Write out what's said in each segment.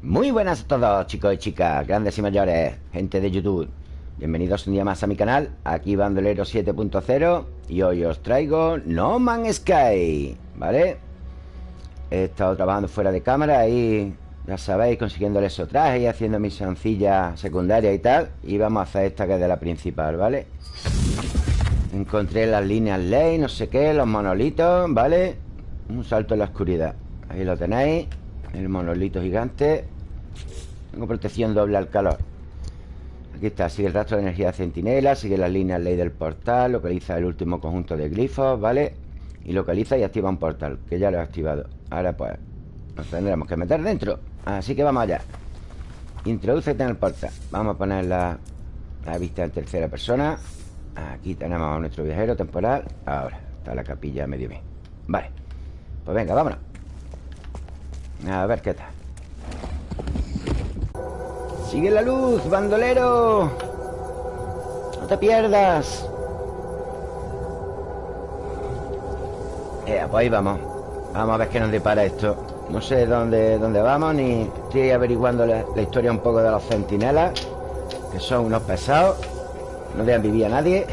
Muy buenas a todos chicos y chicas, grandes y mayores, gente de YouTube Bienvenidos un día más a mi canal, aquí Bandolero 7.0 Y hoy os traigo No Man's Sky, ¿vale? He estado trabajando fuera de cámara y ya sabéis, consiguiendo el traje y haciendo mis sencillas secundarias y tal Y vamos a hacer esta que es de la principal, ¿vale? Encontré las líneas ley, no sé qué, los monolitos, ¿vale? Un salto en la oscuridad Ahí lo tenéis El monolito gigante. Tengo protección doble al calor. Aquí está, sigue el rastro de energía centinela Sigue las líneas ley del portal Localiza el último conjunto de glifos, ¿vale? Y localiza y activa un portal Que ya lo he activado. Ahora pues nos tendremos que meter dentro. Así que vamos allá. Introducete en el portal. Vamos a poner la vista en tercera persona. Aquí tenemos a nuestro viajero temporal. Ahora, está la capilla medio bien. Vale, pues venga, vámonos a ver qué tal Sigue la luz, bandolero. No te pierdas. Eh, pues ahí vamos. Vamos a ver qué nos depara esto. No sé dónde, dónde vamos Ni estoy averiguando la, historia un poco de los centinelas Que son unos pesados. No dejan vivir a nadie.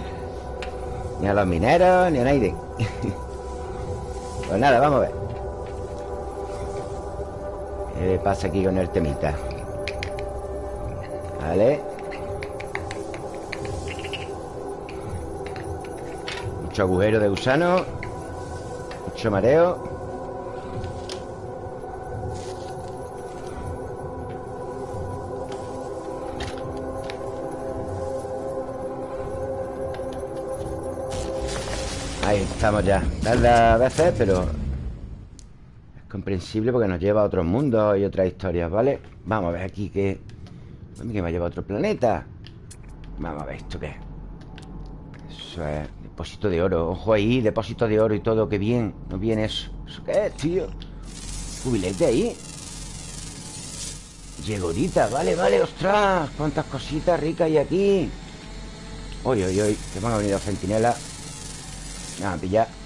Ni a los mineros Ni a nadie. Pues nada, vamos a ver ¿Qué pasa aquí con el temita? Vale Mucho agujero de gusano. Mucho mareo. Ahí estamos ya. Tarda a veces, pero comprensible porque nos lleva a otros mundos y otras historias, ¿vale? Vamos a ver aquí que... Que me lleva a otro planeta. Vamos a ver esto qué Eso es depósito de oro. Ojo ahí, depósito de oro y todo Qué bien, no viene eso. ¿Eso qué es, tío? Jubilete ahí. Llegorita, vale, vale, ostras Cuántas cositas ricas hay aquí. Uy, uy, uy Que a venir los centinelas Nada, pillar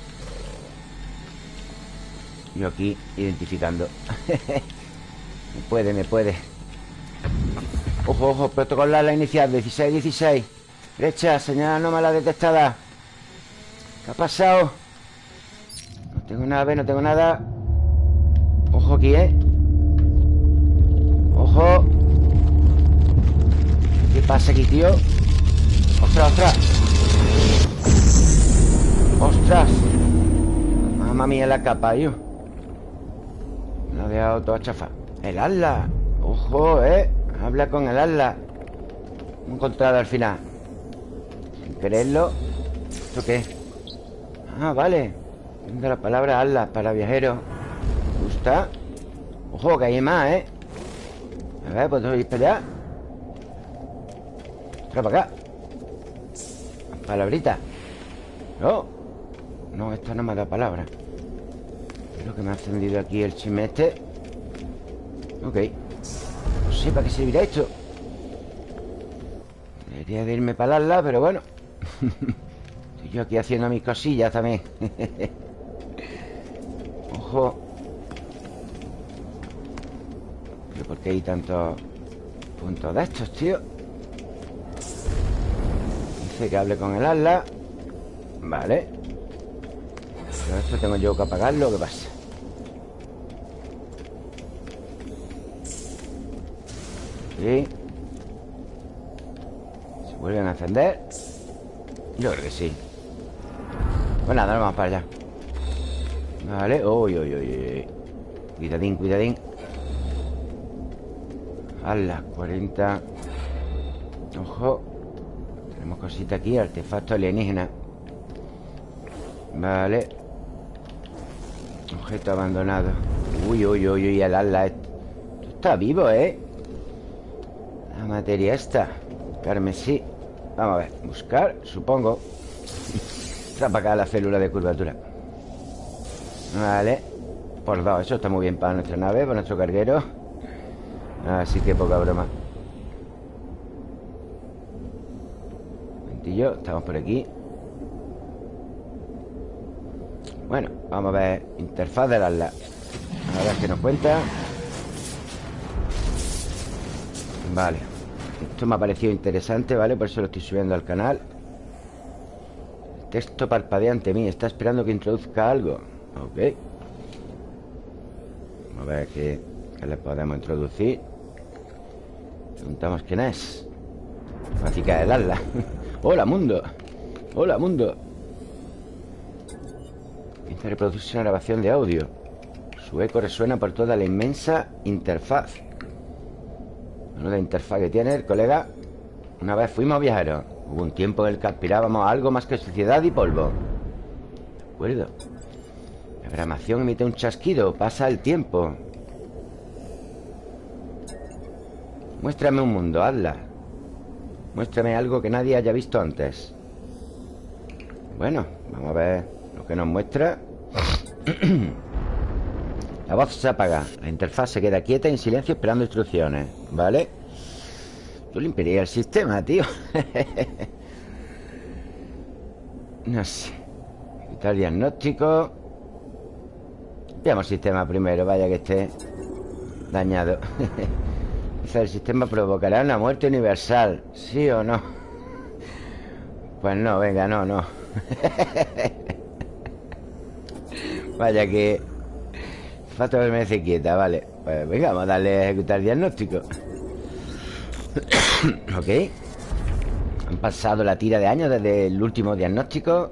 yo aquí identificando Me puede, me puede Ojo, ojo, protocolo la inicial 16, 16 Derecha, señal la detectada ¿Qué ha pasado? No tengo nada, no tengo nada Ojo aquí, ¿eh? Ojo ¿Qué pasa aquí, tío? ¡Ostras, ostras! ¡Ostras! Mamma mía la capa, yo ha dejado todo chafa El ala Ojo, ¿eh? Habla con el ala He encontrado al final Sin quererlo ¿Esto qué? Ah, vale De la palabra ala para viajeros ¿Me gusta? Ojo, que hay más, ¿eh? A ver, ¿puedo ir para allá? Ostras, para acá Palabrita No No, esta no me da palabra Creo que me ha encendido aquí el chimete. Ok. No sé para qué servirá esto. Debería de irme para la pero bueno. Estoy yo aquí haciendo mis cosillas también. Ojo. ¿Pero por qué hay tantos puntos de estos, tío? Dice que hable con el ala. Vale. Pero esto tengo yo que apagarlo ¿Qué pasa? ¿Se vuelven a encender? Yo creo que sí. Pues nada, vamos para allá. Vale, uy, uy, uy, Cuidadín, cuidadín. A las 40 Ojo. Tenemos cosita aquí, artefacto alienígena. Vale. Objeto abandonado. Uy, uy, uy, uy, el ala. Está vivo, ¿eh? La materia esta. Carmesí. Vamos a ver. Buscar, supongo. Está acá la célula de curvatura. Vale. Por dos Eso está muy bien para nuestra nave Para nuestro carguero. Así que poca broma. Mentillo Estamos por aquí. Bueno, vamos a ver. Interfaz de las A ver qué nos cuenta Vale. Esto me ha parecido interesante, ¿vale? Por eso lo estoy subiendo al canal. Texto parpadea ante mí Está esperando que introduzca algo. Ok. Vamos a ver qué, qué le podemos introducir. Preguntamos quién es. Fácil de darla Hola, mundo. Hola, mundo. Empieza reproducirse una grabación de audio. Su eco resuena por toda la inmensa interfaz la interfaz que tiene el colega Una vez fuimos viajeros Hubo un tiempo en el que aspirábamos a algo más que suciedad y polvo. De acuerdo. La grabación emite un chasquido Pasa el tiempo. Muéstrame un mundo, hazla. Muéstrame algo que nadie haya visto antes. Bueno, vamos a ver lo que nos muestra La voz se apaga. La interfaz se queda quieta en silencio esperando instrucciones ¿Vale? Yo limpiaría el sistema, tío. No sé. Quitar diagnóstico. Veamos el sistema primero Vaya que esté dañado. El sistema provocará una muerte universal ¿Sí o no? Pues no, venga, no, no. Vaya que Falta permanece quieta, vale. Pues venga, vamos a darle a ejecutar el diagnóstico. Ok. Han pasado la tira de años desde el último diagnóstico.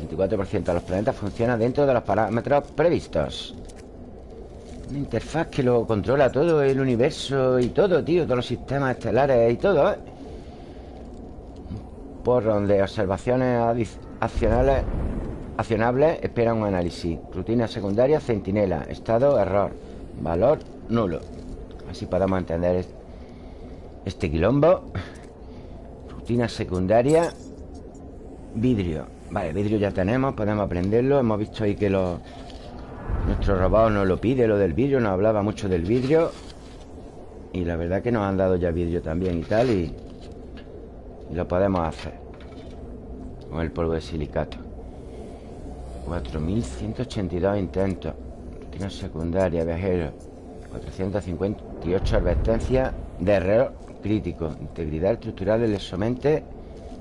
64% de los planetas funciona dentro de los parámetros previstos. Una interfaz que lo controla todo el universo y todo, tío Todos los sistemas estelares y todo, ¿eh? Un porro de observaciones accionales Accionable, espera un análisis. Rutina secundaria, centinela. Estado, error. Valor, nulo. Así podemos entender este quilombo. Rutina secundaria Vidrio. Vale, vidrio ya tenemos, podemos aprenderlo Hemos visto ahí que lo, nuestro robot nos lo pide Lo del vidrio, nos hablaba mucho del vidrio. Y la verdad que nos han dado ya vidrio también y tal Y, y lo podemos hacer Con el polvo de silicato 4.182 intentos. Rutina secundaria, viajero. 458 advertencias de error crítico. Integridad estructural del exomente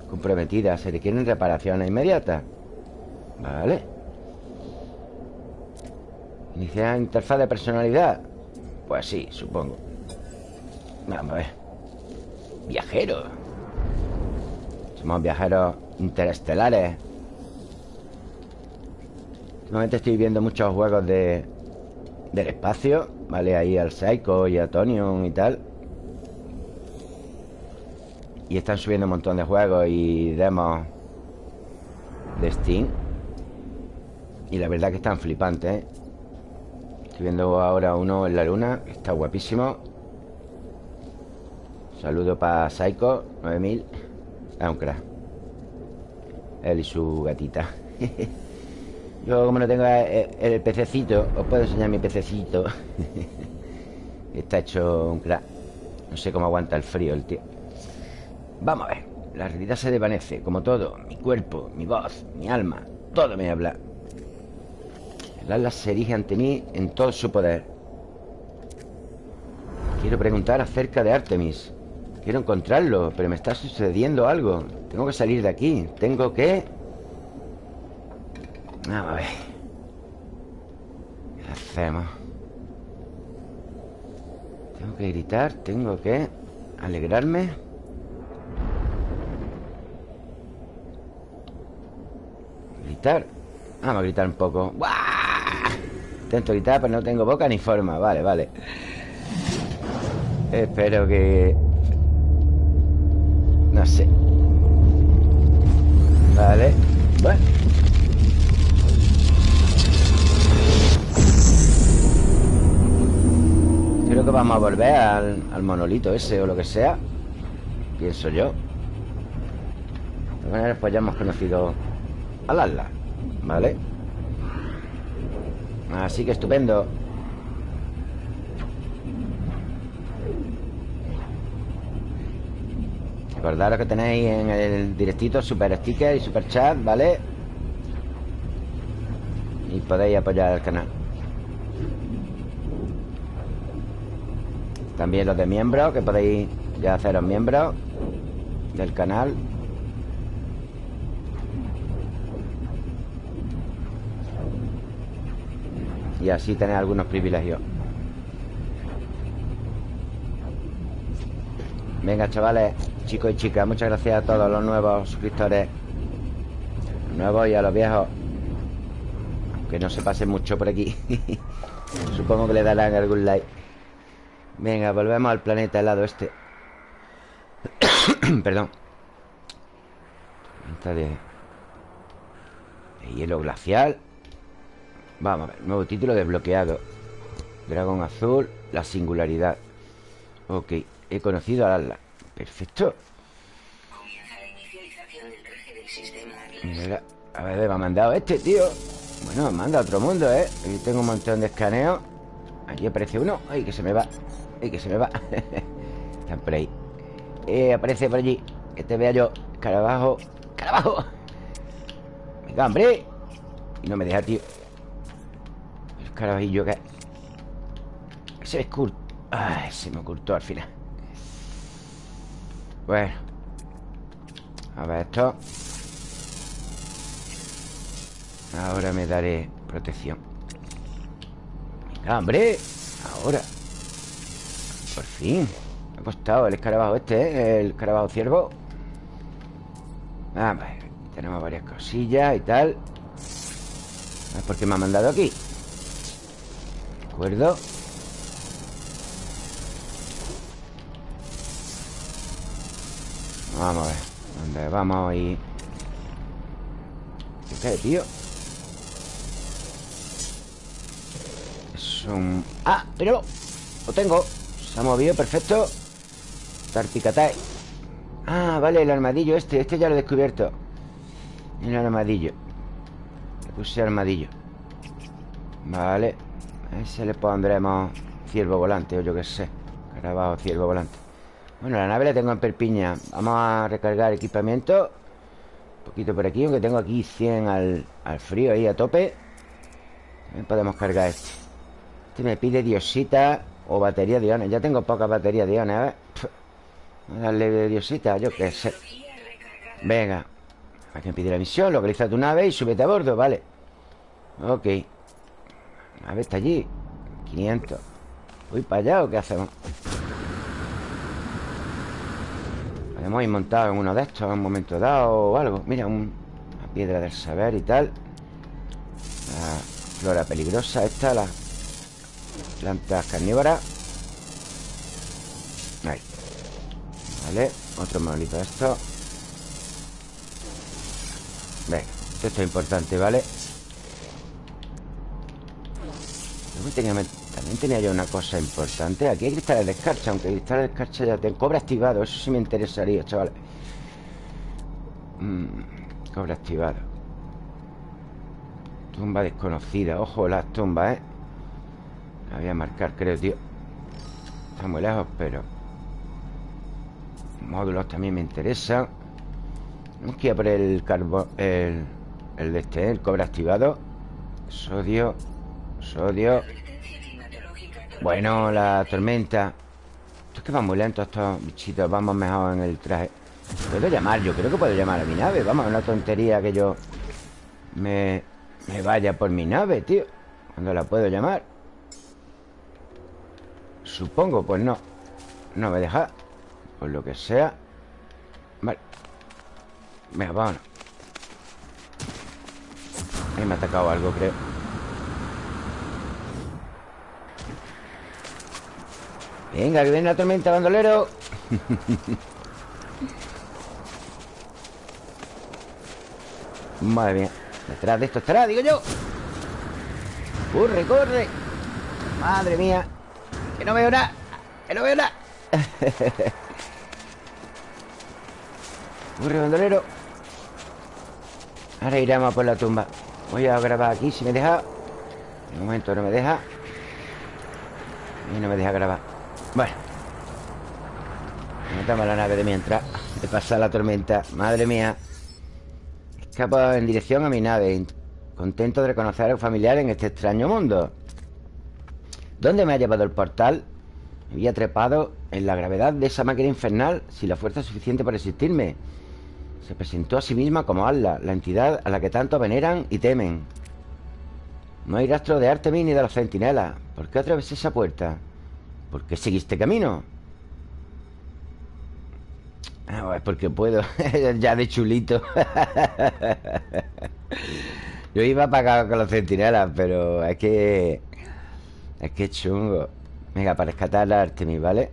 comprometida Se requieren reparaciones inmediatas. Vale. Iniciar interfaz de personalidad. Pues sí, supongo. Vamos a ver. Viajeros. Somos viajeros interestelares Últimamente estoy viendo muchos juegos de del espacio, ¿vale? Ahí al Psycho y a Tonion y tal. Y están subiendo un montón de juegos y demos de Steam. Y la verdad que están flipantes, ¿eh? Estoy viendo ahora uno en la luna, está guapísimo. Saludo para Psycho 9000. Es un crack. Él y su gatita. Yo como no tengo el, pececito Os puedo enseñar mi pececito Está hecho un crack. No sé cómo aguanta el frío el tío. Vamos a ver La realidad se desvanece, como todo Mi cuerpo, mi voz, mi alma Todo me habla. El alma se erige ante mí en todo su poder. Quiero preguntar acerca de Artemis. Quiero encontrarlo Pero me está sucediendo algo. Tengo que salir de aquí. Tengo que... Vamos a ver. ¿Qué hacemos? Tengo que gritar, tengo que alegrarme. Gritar. Vamos a gritar un poco. ¡Buah! Intento gritar, pero no tengo boca ni forma. Vale, vale. Espero que... No sé. Vale. Bueno. Creo que vamos a volver al, monolito ese o lo que sea Pienso yo maneras pues ya hemos conocido al Atlas ¿Vale? Así que estupendo Recordaros que tenéis en el directito super sticker y super chat, ¿vale? Y podéis apoyar el canal También los de miembros que podéis Ya haceros miembros Del canal. Y así tener algunos privilegios. Venga, chavales Chicos y chicas, muchas gracias a todos los nuevos suscriptores Nuevos y a los viejos. Que no se pase mucho por aquí. Supongo que le darán algún like Venga, volvemos al planeta helado este. Perdón. Tormenta de... hielo glacial. Vamos a ver, nuevo título desbloqueado. Dragón azul, la singularidad. Ok, he conocido a Atlas. Perfecto. A ver, me ha mandado este, tío. Bueno, manda a otro mundo, ¿eh? Aquí tengo un montón de escaneos. Aquí aparece uno. Ay, que se me va Ay, que se me va. Están por ahí. Eh, aparece por allí. Que te vea yo. Carabajo Carabajo Venga, hombre. Y no me deja, tío. El carabajillo que Se me Ay, se me ocultó al final. Bueno. A ver esto. Ahora me daré protección. Venga, hombre. Ahora Por fin. Me ha costado el escarabajo este, ¿eh? El escarabajo ciervo. Ah, vale. Tenemos varias cosillas y tal. A por qué me ha mandado aquí. De acuerdo Vamos a ver. ¿Dónde vamos ir? ¿Qué, tío? ¡Ah! Pero Lo tengo Se ha movido, perfecto. Tarpicatay Ah, vale, el armadillo este. Este ya lo he descubierto. El armadillo. Le puse armadillo. Vale. A ese le pondremos ciervo volante O yo qué sé. Carabajo, ciervo volante. Bueno, la nave la tengo en perpiña. Vamos a recargar equipamiento. Un poquito por aquí Aunque tengo aquí 100 al, al frío ahí a tope. También podemos cargar este. Este me pide diosita o batería de iones. Ya tengo poca batería de iones. A ver. A darle diosita, yo qué sé. Venga. ¿A me pide la misión? Localiza tu nave y súbete a bordo, vale. Ok. La nave está allí. 500. ¿Voy para allá o qué hacemos? Podemos ir montados en uno de estos en un momento dado o algo. Mira, una piedra del saber y tal. La flora peligrosa esta, la Plantas carnívoras Ahí. Vale, otro monolito de esto. Venga, esto es importante, ¿vale? también tenía yo una cosa importante. Aquí hay cristales de escarcha Aunque cristales de escarcha ya tengo Cobre activado, eso sí me interesaría, chavales. Mm, Cobre activado. Tumba desconocida Ojo las tumbas, ¿eh? La voy a marcar, creo, tío Está muy lejos, pero Módulos también me interesan que ir a por el carbón El, el de este, el cobre activado. Sodio Sodio. Bueno, la tormenta. Esto es que van muy lento estos bichitos. Vamos mejor en el traje. Puedo llamar, yo creo que puedo llamar a mi nave. Vamos, una tontería que yo Me, me vaya por mi nave, tío. Cuando la puedo llamar Supongo, pues no. No me deja. Por lo que sea. Vale. Venga, vámonos. Ahí me ha atacado algo, creo. Venga, que viene la tormenta, bandolero. Madre mía. Detrás de esto estará, digo yo. Corre, corre. Madre mía que no veo nada Que no veo nada. Corre, bandolero. Ahora iremos por la tumba. Voy a grabar aquí si me deja. Un momento no me deja. Y no me deja grabar. Bueno. Metamos la nave de mientras. De pasar la tormenta. Madre mía. Escapo en dirección a mi nave. Contento de reconocer a un familiar en este extraño mundo ¿Dónde me ha llevado el portal? había trepado en la gravedad de esa máquina infernal sin la fuerza suficiente para resistirme. Se presentó a sí misma como Allah, la entidad a la que tanto veneran y temen. No hay rastro de Artemis ni de los centinelas. ¿Por qué atravesé esa puerta? ¿Por qué seguiste camino? Ah, es porque puedo. ya de chulito. Yo iba a con los centinelas, pero es que... Es que chungo. Venga, para rescatar la Artemis, ¿vale?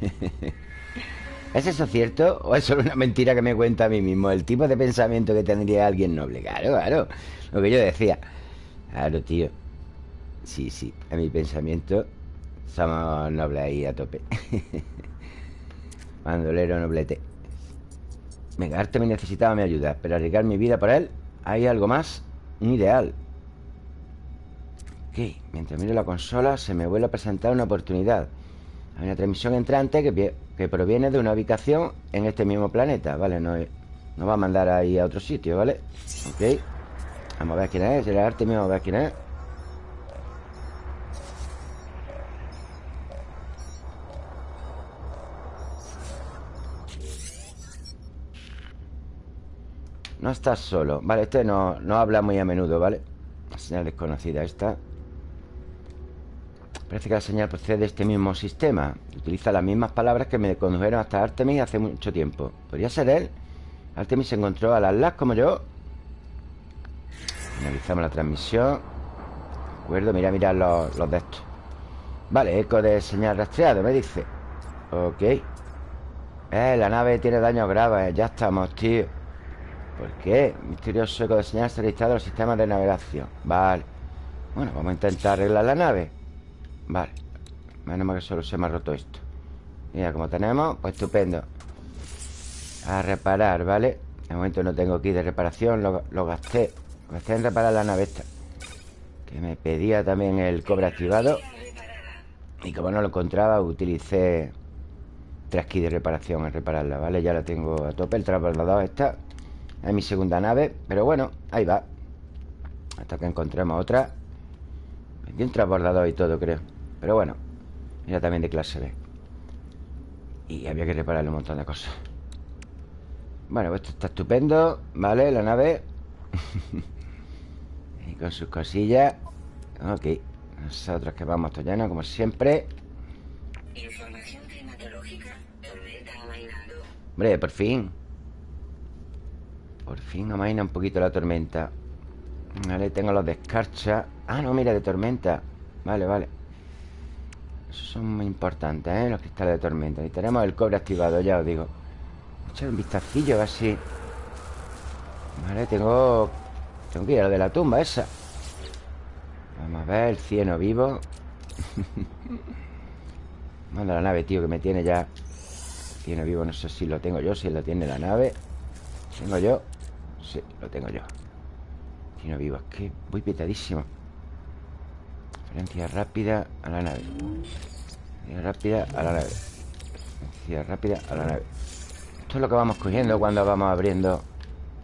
¿Es eso cierto? ¿O es solo una mentira que me cuenta a mí mismo? El tipo de pensamiento que tendría alguien noble. Claro, claro. Lo que yo decía. Claro, tío. Sí, sí. A mi pensamiento somos nobles ahí a tope. Bandolero noblete. Venga, Artemis necesitaba mi ayuda. Pero arriesgar mi vida por él, hay algo más. Un ideal. Mientras miro la consola, se me vuelve a presentar una oportunidad. Hay una transmisión entrante que, proviene de una ubicación en este mismo planeta, ¿vale? No, va a mandar ahí a otro sitio, ¿vale? Ok. Vamos a ver quién es. El vamos a ver quién es. No estás solo Vale, este no, no habla muy a menudo, ¿vale? Señal desconocida esta Parece que la señal procede de este mismo sistema. Utiliza las mismas palabras que me condujeron hasta Artemis hace mucho tiempo. ¿Podría ser él? Artemis se encontró a las las como yo. Finalizamos la transmisión. De acuerdo, mira, mira los, los de estos. Vale, eco de señal rastreado, me dice. Ok. Eh, la nave tiene daños graves. Ya estamos, tío. ¿Por qué? Misterioso eco de señal se ha registrado en el sistema de navegación. Vale. Bueno, vamos a intentar arreglar la nave Vale. Menos mal que solo se me ha roto esto. Mira, como tenemos, pues estupendo. A reparar, ¿vale? De momento no tengo aquí de reparación Lo, gasté. Lo gasté en reparar la nave esta. Que me pedía también el cobre activado. Y como no lo encontraba Utilicé Tres kits de reparación en repararla, ¿vale? Ya la tengo a tope El transbordador está. Es mi segunda nave Pero bueno, ahí va. Hasta que encontremos otra. Vendí un transbordador y todo, creo pero bueno Era también de clase B. Y había que repararle un montón de cosas. Bueno, pues esto está estupendo Vale, la nave. Y con sus cosillas. Ok Nosotros que vamos lleno como siempre. Información climatológica Tormenta amainando. Hombre, por fin. Por fin amaina un poquito la tormenta. Vale, tengo los descarchas Ah, no, mira, de tormenta. Vale, vale son muy importantes, ¿eh? Los cristales de tormenta. Y tenemos el cobre activado, ya os digo. Echar un vistacillo, a ver si Vale, tengo Tengo que ir a lo de la tumba esa. Vamos a ver, el cieno vivo. Manda la nave, tío, que me tiene ya. Cieno vivo, no sé si lo tengo yo Si lo tiene la nave. ¿Tengo yo? Sí, lo tengo yo. Cieno vivo, es que voy petadísimo Referencia rápida a la nave. Rápida a la nave. Velocidad rápida a la nave. Esto es lo que vamos cogiendo cuando vamos abriendo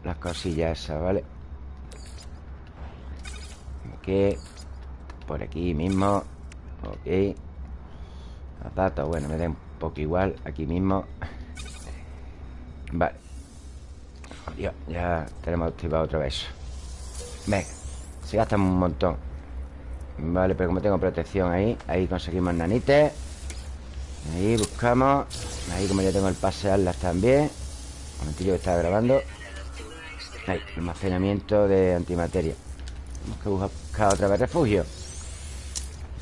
Las cosillas esas, ¿vale? Ok. Por aquí mismo. Ok. Los datos, bueno, me da un poco igual. Aquí mismo. Vale. Ya, ya tenemos activado otra vez Venga. Se gasta un montón Vale, pero como tengo protección ahí Ahí conseguimos nanites Ahí buscamos. Ahí como ya tengo el pase alas también. Un momentillo que estaba grabando. Ahí, almacenamiento de antimateria. Tenemos que buscar otra vez refugio.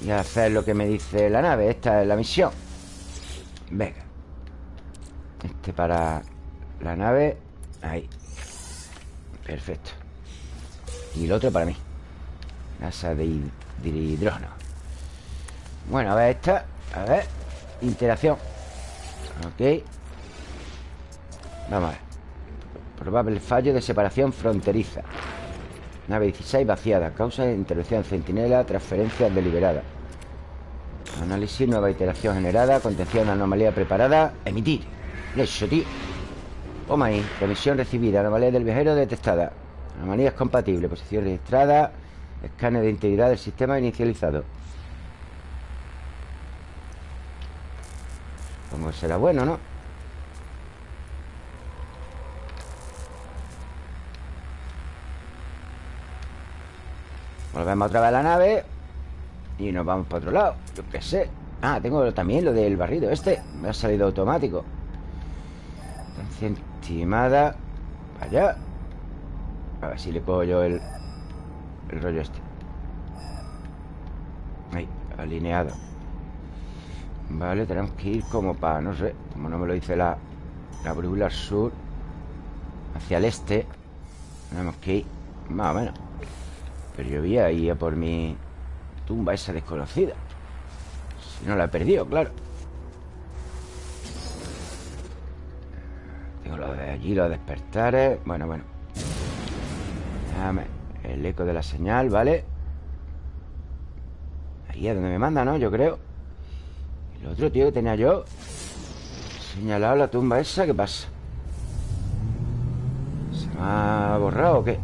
Y hacer lo que me dice la nave. Esta es la misión. Venga. Este para la nave. Ahí. Perfecto. Y el otro para mí. Casa de, de hidrógeno. Bueno, a ver esta A ver Interacción. Ok. Vamos a ver. Probable fallo de separación fronteriza. Nave 16 vaciada. Causa de intervención centinela Transferencia deliberada. Análisis, nueva iteración generada Contención, anomalía preparada Emitir. Eso, tío. Toma ahí Remisión recibida Anomalía del viajero detectada. Anomalías compatible Posición registrada Escáner de integridad del sistema inicializado. Que será bueno, ¿no? Volvemos otra vez a la nave Y nos vamos para otro lado Yo qué sé. Ah, tengo también lo del barrido este Me ha salido automático. Estimada Allá. A ver si le cojo yo el El rollo este. Ahí, alineado. Vale, tenemos que ir como para, no sé Como no me lo dice la, la brújula sur Hacia el este. Tenemos que ir Más o menos. Pero yo vi ahí a por mi tumba esa desconocida. Si no la he perdido, claro. Tengo lo de allí, los despertares. Bueno, bueno. Déjame El eco de la señal, ¿vale? Ahí es donde me manda, ¿no? Yo creo El otro tío que tenía yo Señalado la tumba esa, ¿qué pasa? ¿Se me ha borrado o qué?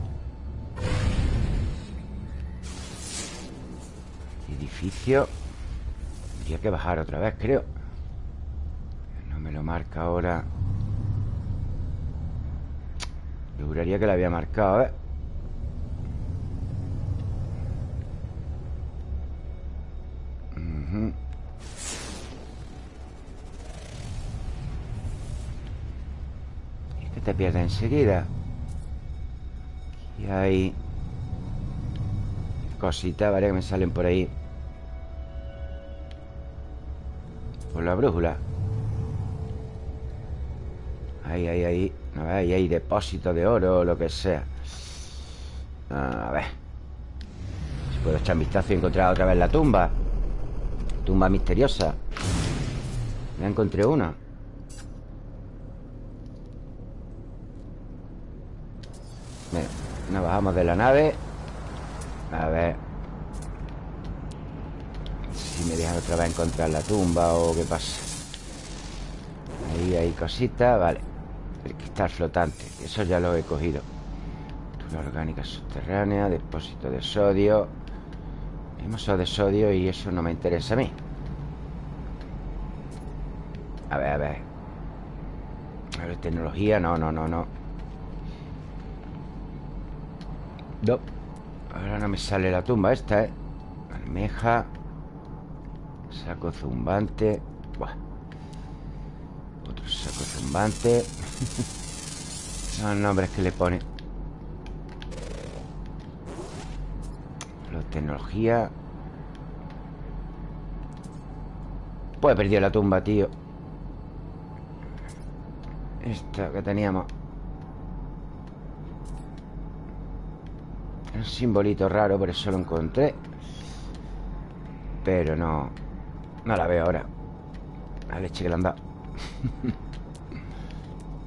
Edificio Tendría que bajar otra vez, creo No me lo marca ahora Yo que la había marcado, ¿eh? Es que te pierdes enseguida. Y hay Cositas, ¿vale? Que me salen por ahí. Por la brújula. Ahí, ahí, ahí. Ahí hay depósitos de oro o lo que sea. A ver. Si puedo echar un vistazo y encontrar otra vez la tumba Tumba misteriosa. Ya encontré una. Mira, nos bajamos de la nave. A ver. Si me dejan otra vez encontrar la tumba O qué pasa. Ahí hay cositas, vale. El cristal flotante Eso ya lo he cogido. Una orgánica subterránea Depósito de sodio Hemos de sodio y eso no me interesa a mí. A ver, a ver. A ver, tecnología No, no, no, no. No. Ahora no me sale la tumba esta, ¿eh? Almeja Saco zumbante. Buah. Otro saco zumbante. Son nombres que le pone tecnología. Pues he perdido la tumba, tío. Esta que teníamos. Un simbolito raro, por eso lo encontré. Pero no No la veo ahora. La leche que le han dado.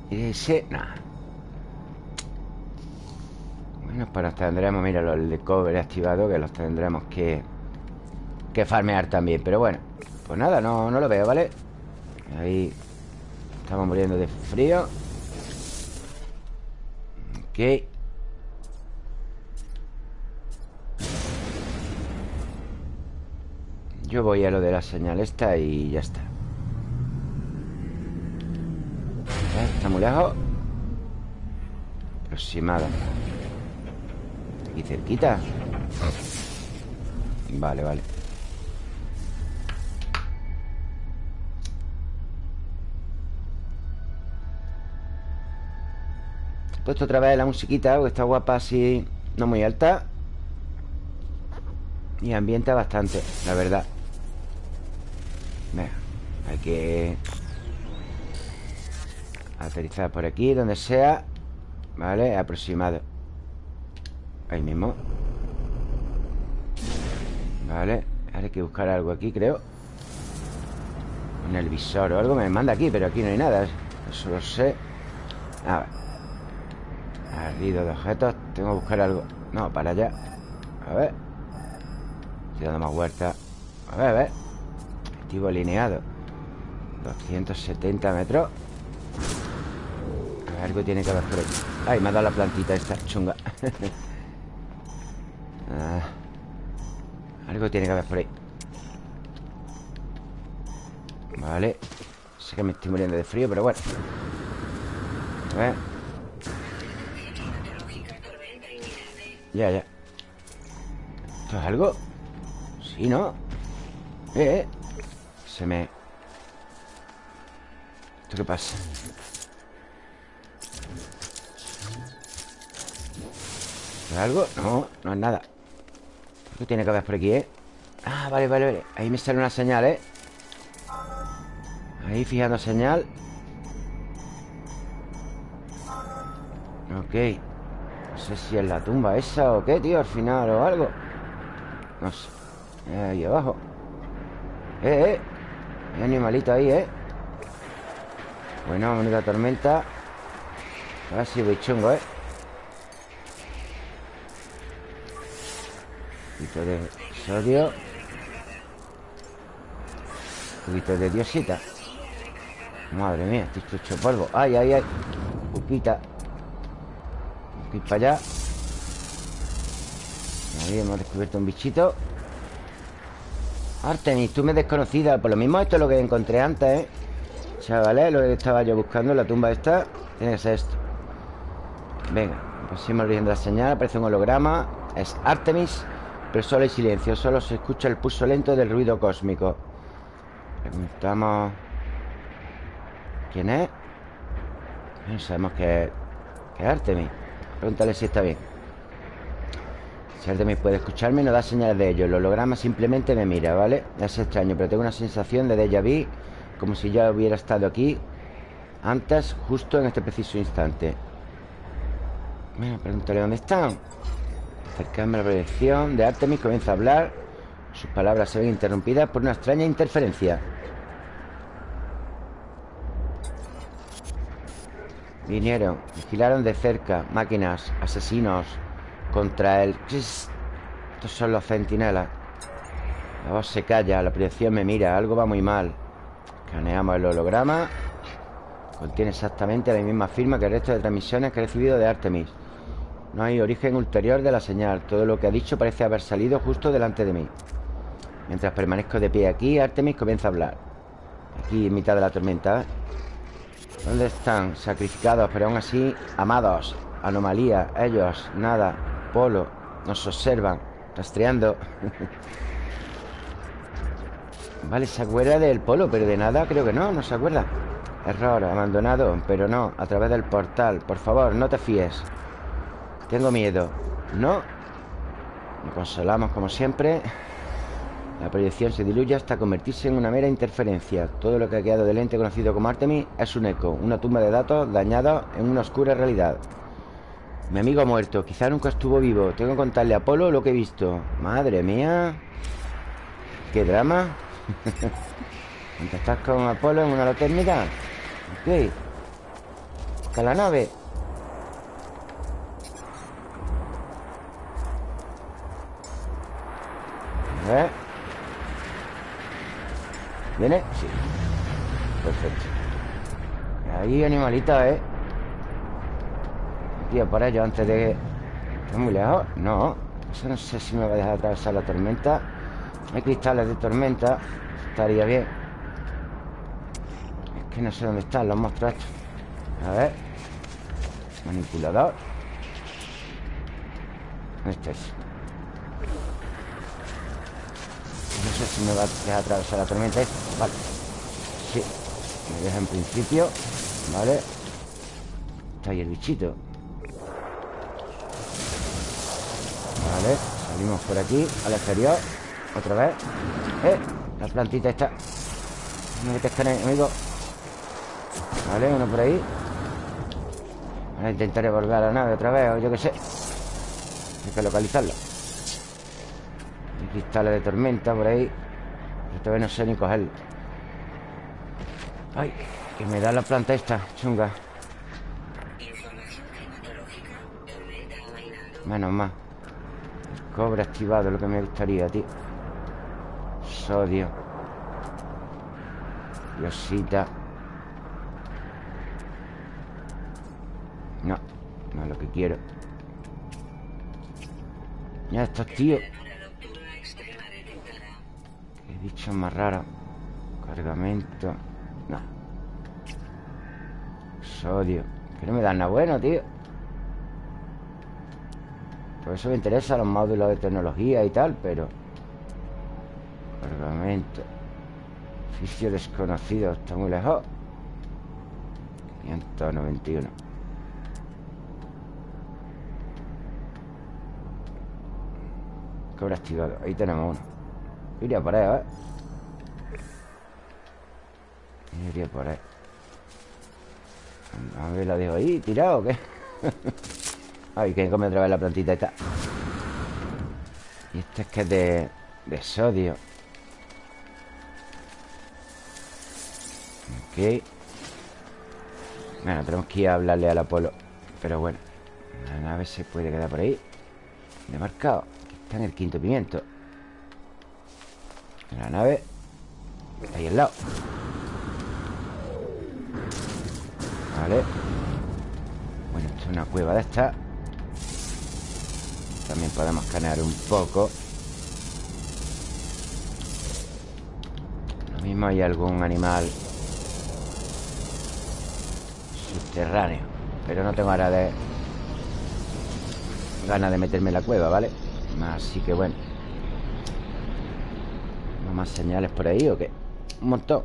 Y ese... Nada Bueno, pues nos tendremos Mira, los de cover activado Que los tendremos que Que farmear también, pero bueno Pues nada, no, no lo veo, ¿vale? Ahí Estamos muriendo de frío. Ok. Yo voy a lo de la señal esta y ya está. Está muy lejos. Aproximada Cerquita. Vale, vale. He puesto otra vez la musiquita Porque está guapa así No muy alta. Y ambienta bastante, la verdad. Venga, hay que Aterrizar por aquí, donde sea. Vale, aproximado Ahí mismo. Vale, ahora hay que buscar algo aquí, creo. En el visor o algo me manda aquí Pero aquí no hay nada Eso lo sé. A ver Ardido de objetos Tengo que buscar algo. No, para allá. A ver. Estoy dando más vueltas. A ver, a ver. Activo alineado. 270 metros. Algo tiene que haber por ahí. Ay, me ha dado la plantita esta chunga ah, Algo tiene que haber por ahí Vale Sé que me estoy muriendo de frío, pero bueno A ver Ya, ya ¿Esto es algo? Sí, ¿no? Eh, eh Se me... ¿Esto qué pasa? ¿Es algo? No, no es nada ¿Qué tiene que haber por aquí, eh? Ah, vale, vale, vale. Ahí me sale una señal, ¿eh? Ahí fijando señal. Ok. No sé si es la tumba esa o qué, tío Al final o algo. No sé. Ahí abajo. Eh, eh. Hay animalito ahí, eh Bueno, menuda tormenta. Ahora sí voy chungo, eh poquito de sodio Un poquito de diosita. Madre mía, estoy hecho polvo. Ay, ay, ay. Pupita Aquí para allá Ahí hemos descubierto un bichito. Artemis, tú me desconocida. Por lo mismo esto es lo que encontré antes, ¿eh? Chavales, lo que estaba yo buscando la tumba esta Tiene que ser esto. Venga, pusimos origen de la señal Aparece un holograma. Es Artemis Pero solo hay silencio Solo se escucha el pulso lento del ruido cósmico. Preguntamos ¿Quién es? No sabemos que, que es Artemis. Pregúntale si está bien. Si Artemis puede escucharme No da señales de ello. El holograma simplemente me mira, ¿vale? Es extraño, pero tengo una sensación de déjà vu Como si ya hubiera estado aquí Antes, justo en este preciso instante. Bueno, pregúntale dónde están Acercarme a la proyección de Artemis Comienza a hablar Sus palabras se ven interrumpidas por una extraña interferencia. Vinieron, vigilaron de cerca Máquinas, asesinos Contra él Estos son los centinelas. La voz se calla, la proyección me mira Algo va muy mal. Escaneamos el holograma. Contiene exactamente la misma firma que el resto de transmisiones que he recibido de Artemis No hay origen ulterior de la señal. Todo lo que ha dicho parece haber salido justo delante de mí. Mientras permanezco de pie aquí Artemis comienza a hablar. Aquí en mitad de la tormenta. ¿Dónde están? Sacrificados, pero aún así amados. Anomalía, ellos, nada. Polo, nos observan Rastreando. Vale, se acuerda del polo Pero de nada creo que no, no se acuerda. Error, abandonado, pero no A través del portal, por favor, no te fíes Tengo miedo No Nos consolamos como siempre la proyección se diluye hasta convertirse en una mera interferencia. Todo lo que ha quedado del ente conocido como Artemis es un eco, una tumba de datos dañada en una oscura realidad. Mi amigo ha muerto, quizá nunca estuvo vivo. Tengo que contarle a Apolo lo que he visto. Madre mía. ¿Qué drama? ¿Estás con Apolo en una lotérmica? Ok. Busca la nave. A ver. ¿Viene? Sí. Perfecto. Ahí animalita, ¿eh? Tío, por ello antes de... ¿Está muy lejos? No Eso no sé si me va a dejar atravesar la tormenta. Hay cristales de tormenta. Estaría bien. Es que no sé dónde están los monstruos. Estos A ver. Manipulador. Este es No sé si me va a dejar atravesar la tormenta Vale. Sí. Me deja en principio. Vale. Está ahí el bichito. Vale. Salimos por aquí Al exterior. Otra vez. Eh La plantita está. No te amigo Vale, uno por ahí. Ahora intentaré volver a la nave otra vez O yo qué sé. Hay que localizarlo cristales de tormenta por ahí. Pero todavía no sé ni cogerlo. Ay, que me da la planta esta, chunga. Menos más El cobre activado lo que me gustaría, tío. Sodio. Diosita. No, no es lo que quiero. Ya estos tíos Qué bicho más raro. Cargamento. No. Sodio. Que no me dan nada bueno, tío. Por eso me interesa los módulos de tecnología y tal Pero Cargamento. Oficio desconocido Está muy lejos. 191 Cobre activado. Ahí tenemos uno Iría por ahí, ver. Iría por ahí. A ver, la dejo ahí tirado o qué Ay, que come otra vez la plantita esta. Y este es que es de, de sodio. Ok. Bueno, tenemos que ir a hablarle al Apolo. Pero bueno La nave se puede quedar por ahí. De marcado Está en el quinto pimiento La nave. Ahí al lado. Vale. Bueno, esto es una cueva de esta. También podemos escanear un poco. Lo mismo hay algún animal Subterráneo Pero no tengo ahora de Ganas de meterme en la cueva, ¿vale? Así que bueno. ¿No más señales por ahí o qué? Un montón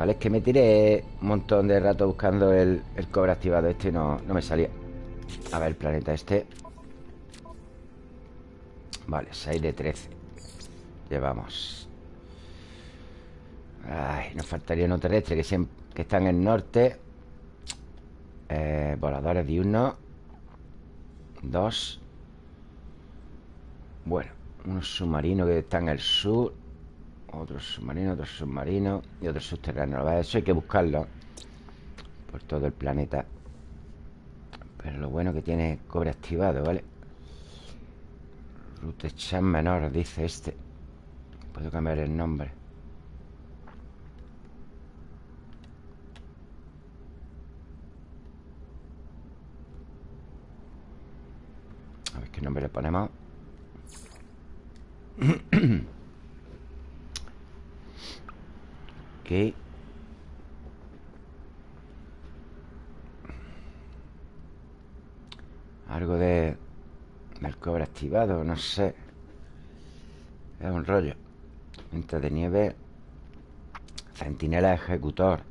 Vale, es que me tiré un montón de rato buscando el, cobre activado este y no, no me salía. A ver, el planeta este. Vale, 6 de 13 Llevamos. Ay, nos faltaría uno terrestre que, siempre, que está en el norte. Eh, Voladores diurnos Dos. Bueno, unos submarinos que están en el sur otro submarino, otro submarino Y otro subterráneo. Eso hay que buscarlo Por todo el planeta. Pero lo bueno que tiene cobre activado, ¿vale? Rutechan menor, dice este. Puedo cambiar el nombre. A ver qué nombre le ponemos Algo de... Del cobre activado, no sé. Es un rollo. Venta de nieve. Centinela ejecutor.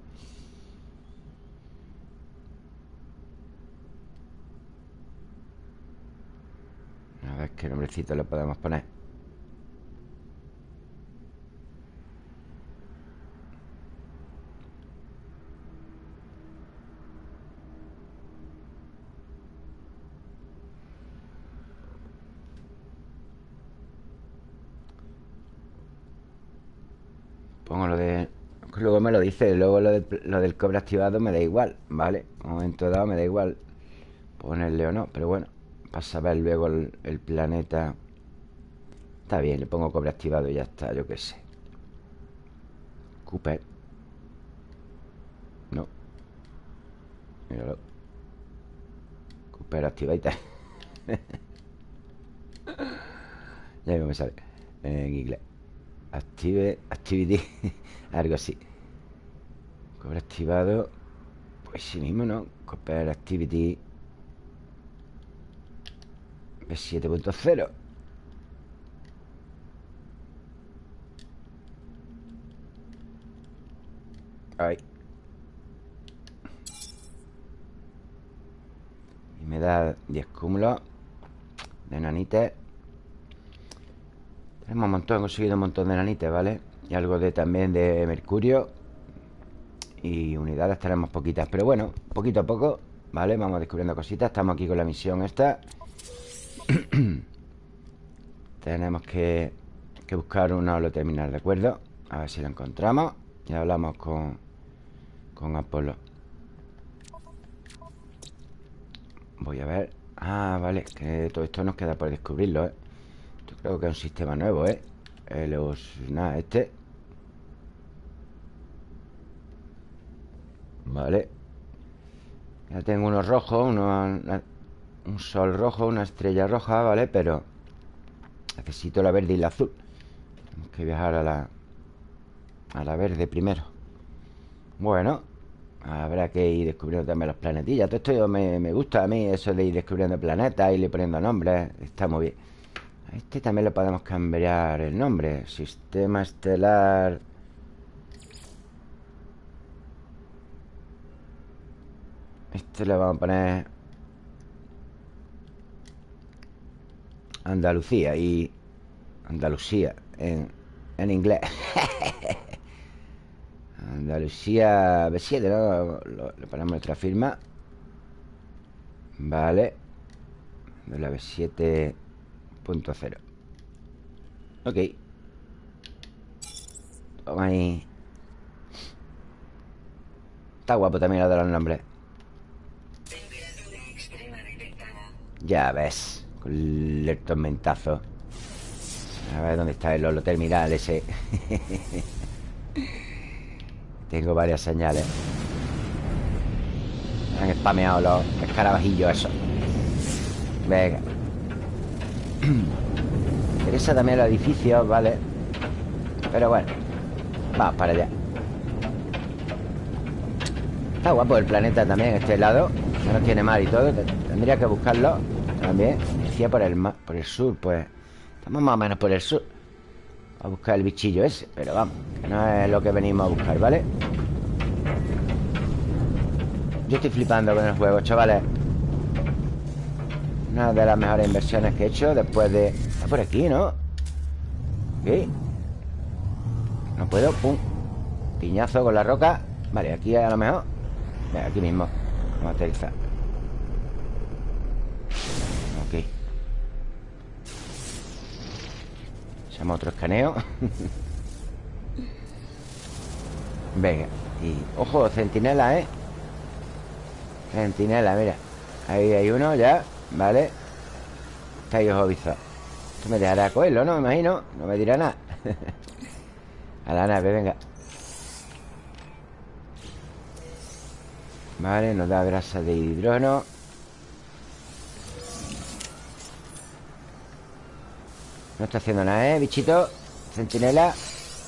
A ver qué nombrecito le podemos poner Pongo lo de... Luego me lo dice Luego lo, del cobre activado me da igual ¿Vale? Un momento dado me da igual Ponerle o no Pero bueno Para saber luego el, planeta Está bien, le pongo cobre activado y ya está Yo qué sé. Cooper. No. Míralo. Cooper activita Ya me sale. En inglés Active, activity Algo así Cobre activado. Pues sí mismo, ¿no? Cooper activity. B7.0 Ahí. Y me da 10 cúmulos De nanites Hemos un montón, conseguido un montón de nanites, ¿vale? Y algo de también de mercurio Y unidades tenemos poquitas Pero bueno, poquito a poco ¿Vale? Vamos descubriendo cositas Estamos aquí con la misión esta Tenemos que, que buscar un holo terminal, ¿de acuerdo? A ver si lo encontramos Y hablamos con, con Apolo Voy a ver Ah, vale, que todo esto nos queda por descubrirlo, ¿eh? Yo creo que es un sistema nuevo, ¿eh? Los... Nada, este Vale. Ya tengo unos rojos uno, Un sol rojo, una estrella roja, ¿vale? Pero Necesito la verde y la azul. Tenemos que viajar a la A la verde primero. Bueno Habrá que ir descubriendo también los planetillas. Todo esto me, me gusta a mí Eso de ir descubriendo planetas, irle poniendo nombres Está muy bien. A este también le podemos cambiar el nombre. Sistema estelar Este le vamos a poner Andalucía y Andalucía en, en inglés. Andalucía B7, ¿no? le ponemos nuestra firma. Vale. De la B7.0 Ok. Toma ahí. Está guapo también lo de los nombres Ya ves Con el tormentazo. A ver dónde está el holo terminal ese. Tengo varias señales. Han spameado los escarabajillos esos. Venga. Interesa también los edificios, ¿vale? Pero bueno Vamos para allá. Está guapo el planeta también, este lado No tiene mar y todo Tendría que buscarlo también Decía por el, por el sur, pues Estamos más o menos por el sur A buscar el bichillo ese Pero vamos, que no es lo que venimos a buscar, ¿vale? Yo estoy flipando con el juego, chavales Una de las mejores inversiones que he hecho Después de... Está por aquí, ¿no? ¿Qué? No puedo, Piñazo con la roca Vale, aquí a lo mejor aquí mismo Vamos a aterrizar Ok Hacemos otro escaneo. Venga Y, ojo, centinela, ¿eh? Centinela, mira. Ahí hay uno ya, ¿vale? Está ahí ojo Esto me dejará cogerlo, ¿no? Me imagino. No me dirá nada. A la nave, venga Vale, nos da grasa de hidrógeno. No está haciendo nada, ¿eh, bichito? Centinela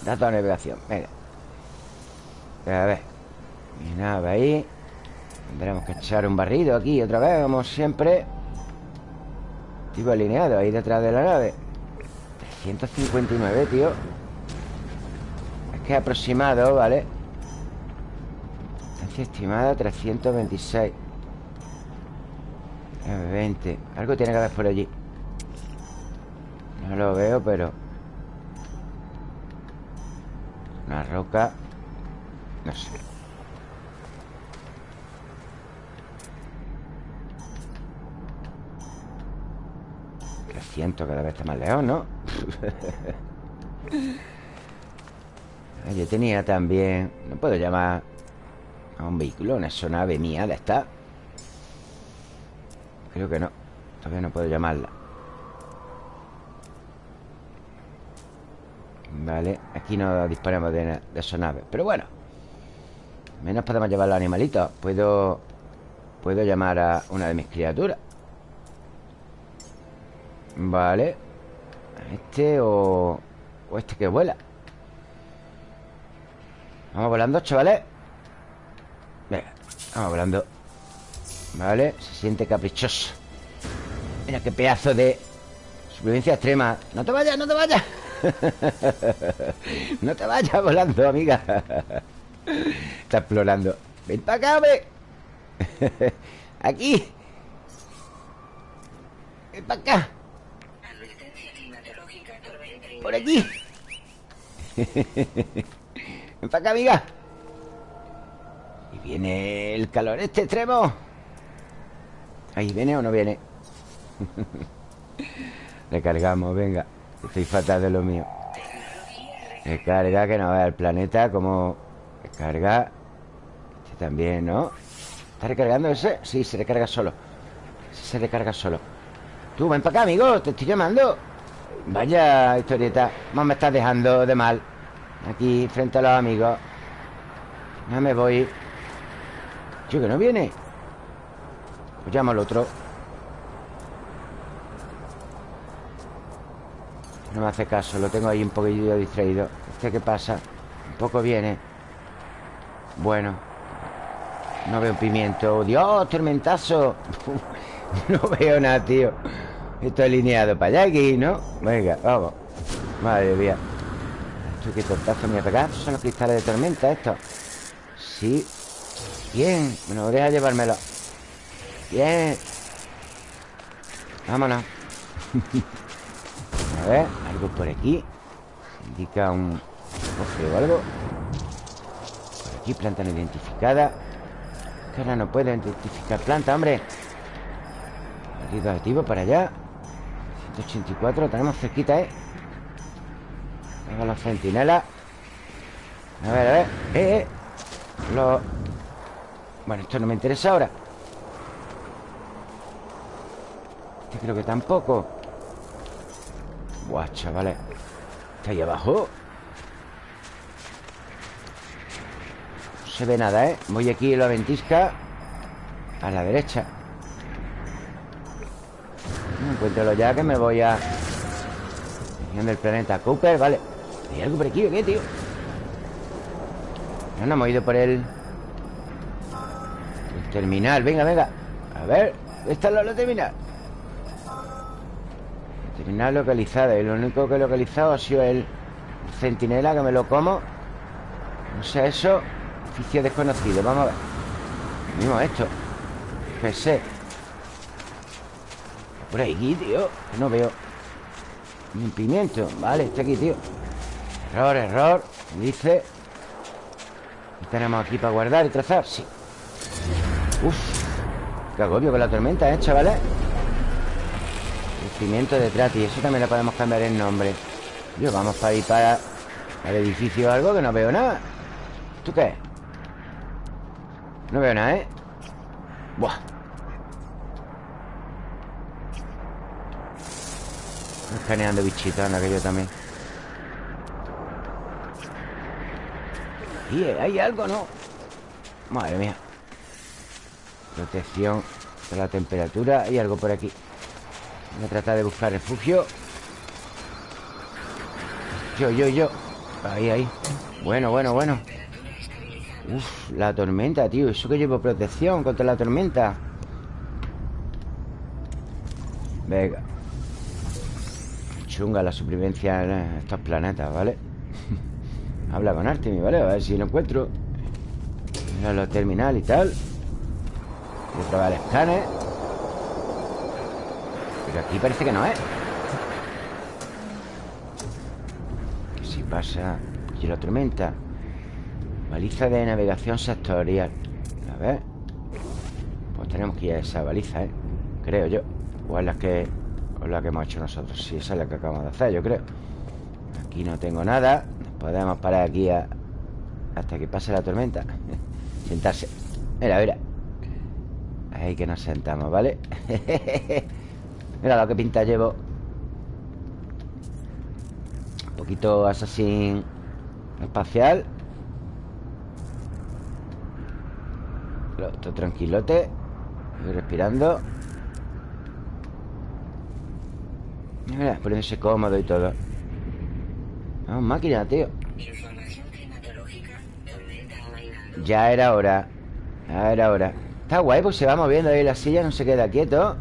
Dato de navegación, venga. A ver. Mi nave ahí. Tendremos que echar un barrido aquí otra vez Como siempre. Tipo alineado ahí detrás de la nave. 359, tío. Es que aproximado, ¿vale? Estimada 326 20 Algo tiene que haber por allí. No lo veo, pero Una roca No sé. 300 cada vez está más lejos, ¿no? Yo tenía también No puedo llamar un vehículo, una nave mía de esta Creo que no Todavía no puedo llamarla. Vale, aquí no disponemos de, de nave Pero bueno. Menos podemos llevar los animalitos. Puedo Puedo llamar a una de mis criaturas. Vale. Este o... O este que vuela. Vamos volando, chavales vamos hablando. Vale, se siente caprichoso. Mira qué pedazo de Supervivencia extrema. No te vayas, no te vayas. No te vayas volando, amiga. Está explorando. Ven para acá, ve Aquí. Ven para acá. Por aquí. Ven para acá, amiga viene el calor. Este extremo. Ahí viene o no viene Recargamos, venga. Estoy fatal de lo mío. Recarga, que no vea el planeta Como recarga Este también, ¿no? ¿Está recargando ese? Sí, se recarga solo. Se recarga solo. Tú, ven para acá, amigo Te estoy llamando. Vaya historieta Más me estás dejando de mal. Aquí, frente a los amigos. Ya me voy Yo que no viene. Pues llamo al otro. No me hace caso Lo tengo ahí un poquillo distraído. ¿Este qué pasa? Un poco viene. Bueno. No veo un pimiento. ¡Dios, tormentazo! no veo nada, tío. Esto alineado para allá aquí, ¿no? Venga, vamos. Madre mía. Esto qué tortazo me voy a pegar Son los cristales de tormenta estos Sí Bien, bueno, deja llevármelo. Bien. Vámonos. A ver, algo por aquí. Indica un cofre o algo. Por aquí, planta no identificada. Que ahora no puedo identificar planta, hombre. Activo para allá. 184, tenemos cerquita, ¿eh? Tengo los centinelas A ver, a ver. Eh, eh. Los... Bueno, esto no me interesa ahora. Este creo que tampoco. Buah, chavales. Está ahí abajo. No se ve nada, ¿eh? Voy aquí a la ventisca A la derecha. Encuéntralo ya que me voy a... Región del planeta Cooper, vale. ¿Hay algo por aquí qué, tío? No, no hemos ido por el... Terminal, venga, venga. A ver, esta es la terminal. Terminal localizado Y lo único que he localizado ha sido el centinela que me lo como. No sé eso Oficio desconocido, vamos a ver. Mismo esto. Sé por ahí, tío No veo. Ni pimiento Vale, está aquí, tío. Error, error Dice. ¿Qué tenemos aquí para guardar y trazar? Sí Uf Qué agobio con la tormenta, ¿eh, chavales? El pimiento de Trati Eso también le podemos cambiar el nombre Yo, vamos para ir para El edificio o algo que no veo nada ¿Tú qué? No veo nada, ¿eh? Buah Escaneando bichitos en aquello también Y hay algo, ¿no? Madre mía Protección de la temperatura. Hay algo por aquí. Voy a tratar de buscar refugio. Yo, yo, yo. Ahí, ahí. Bueno, bueno, bueno. Uf, la tormenta, tío. Eso que llevo protección contra la tormenta Venga. Chunga la supervivencia en estos planetas, ¿vale? Habla con Artemis, ¿vale? A ver si lo encuentro. Mira los terminal y tal A probar el escáner Pero aquí parece que no es ¿Qué si pasa? Aquí la tormenta. Baliza de navegación sectorial. A ver. Pues tenemos que ir a esa baliza, ¿eh? Creo yo. O es la que o la que hemos hecho nosotros. Sí, esa es la que acabamos de hacer, yo creo. Aquí no tengo nada. Podemos parar aquí hasta que pase la tormenta. Sentarse. Mira, mira Ahí que nos sentamos, ¿vale? mira lo que pinta llevo. Un poquito asesín espacial. Esto tranquilote. Estoy respirando. Mira, poniéndose cómodo y todo. Vamos, máquina, tío. Ya era hora. Ya era hora Está guay, pues se va moviendo ahí la silla No se queda quieto.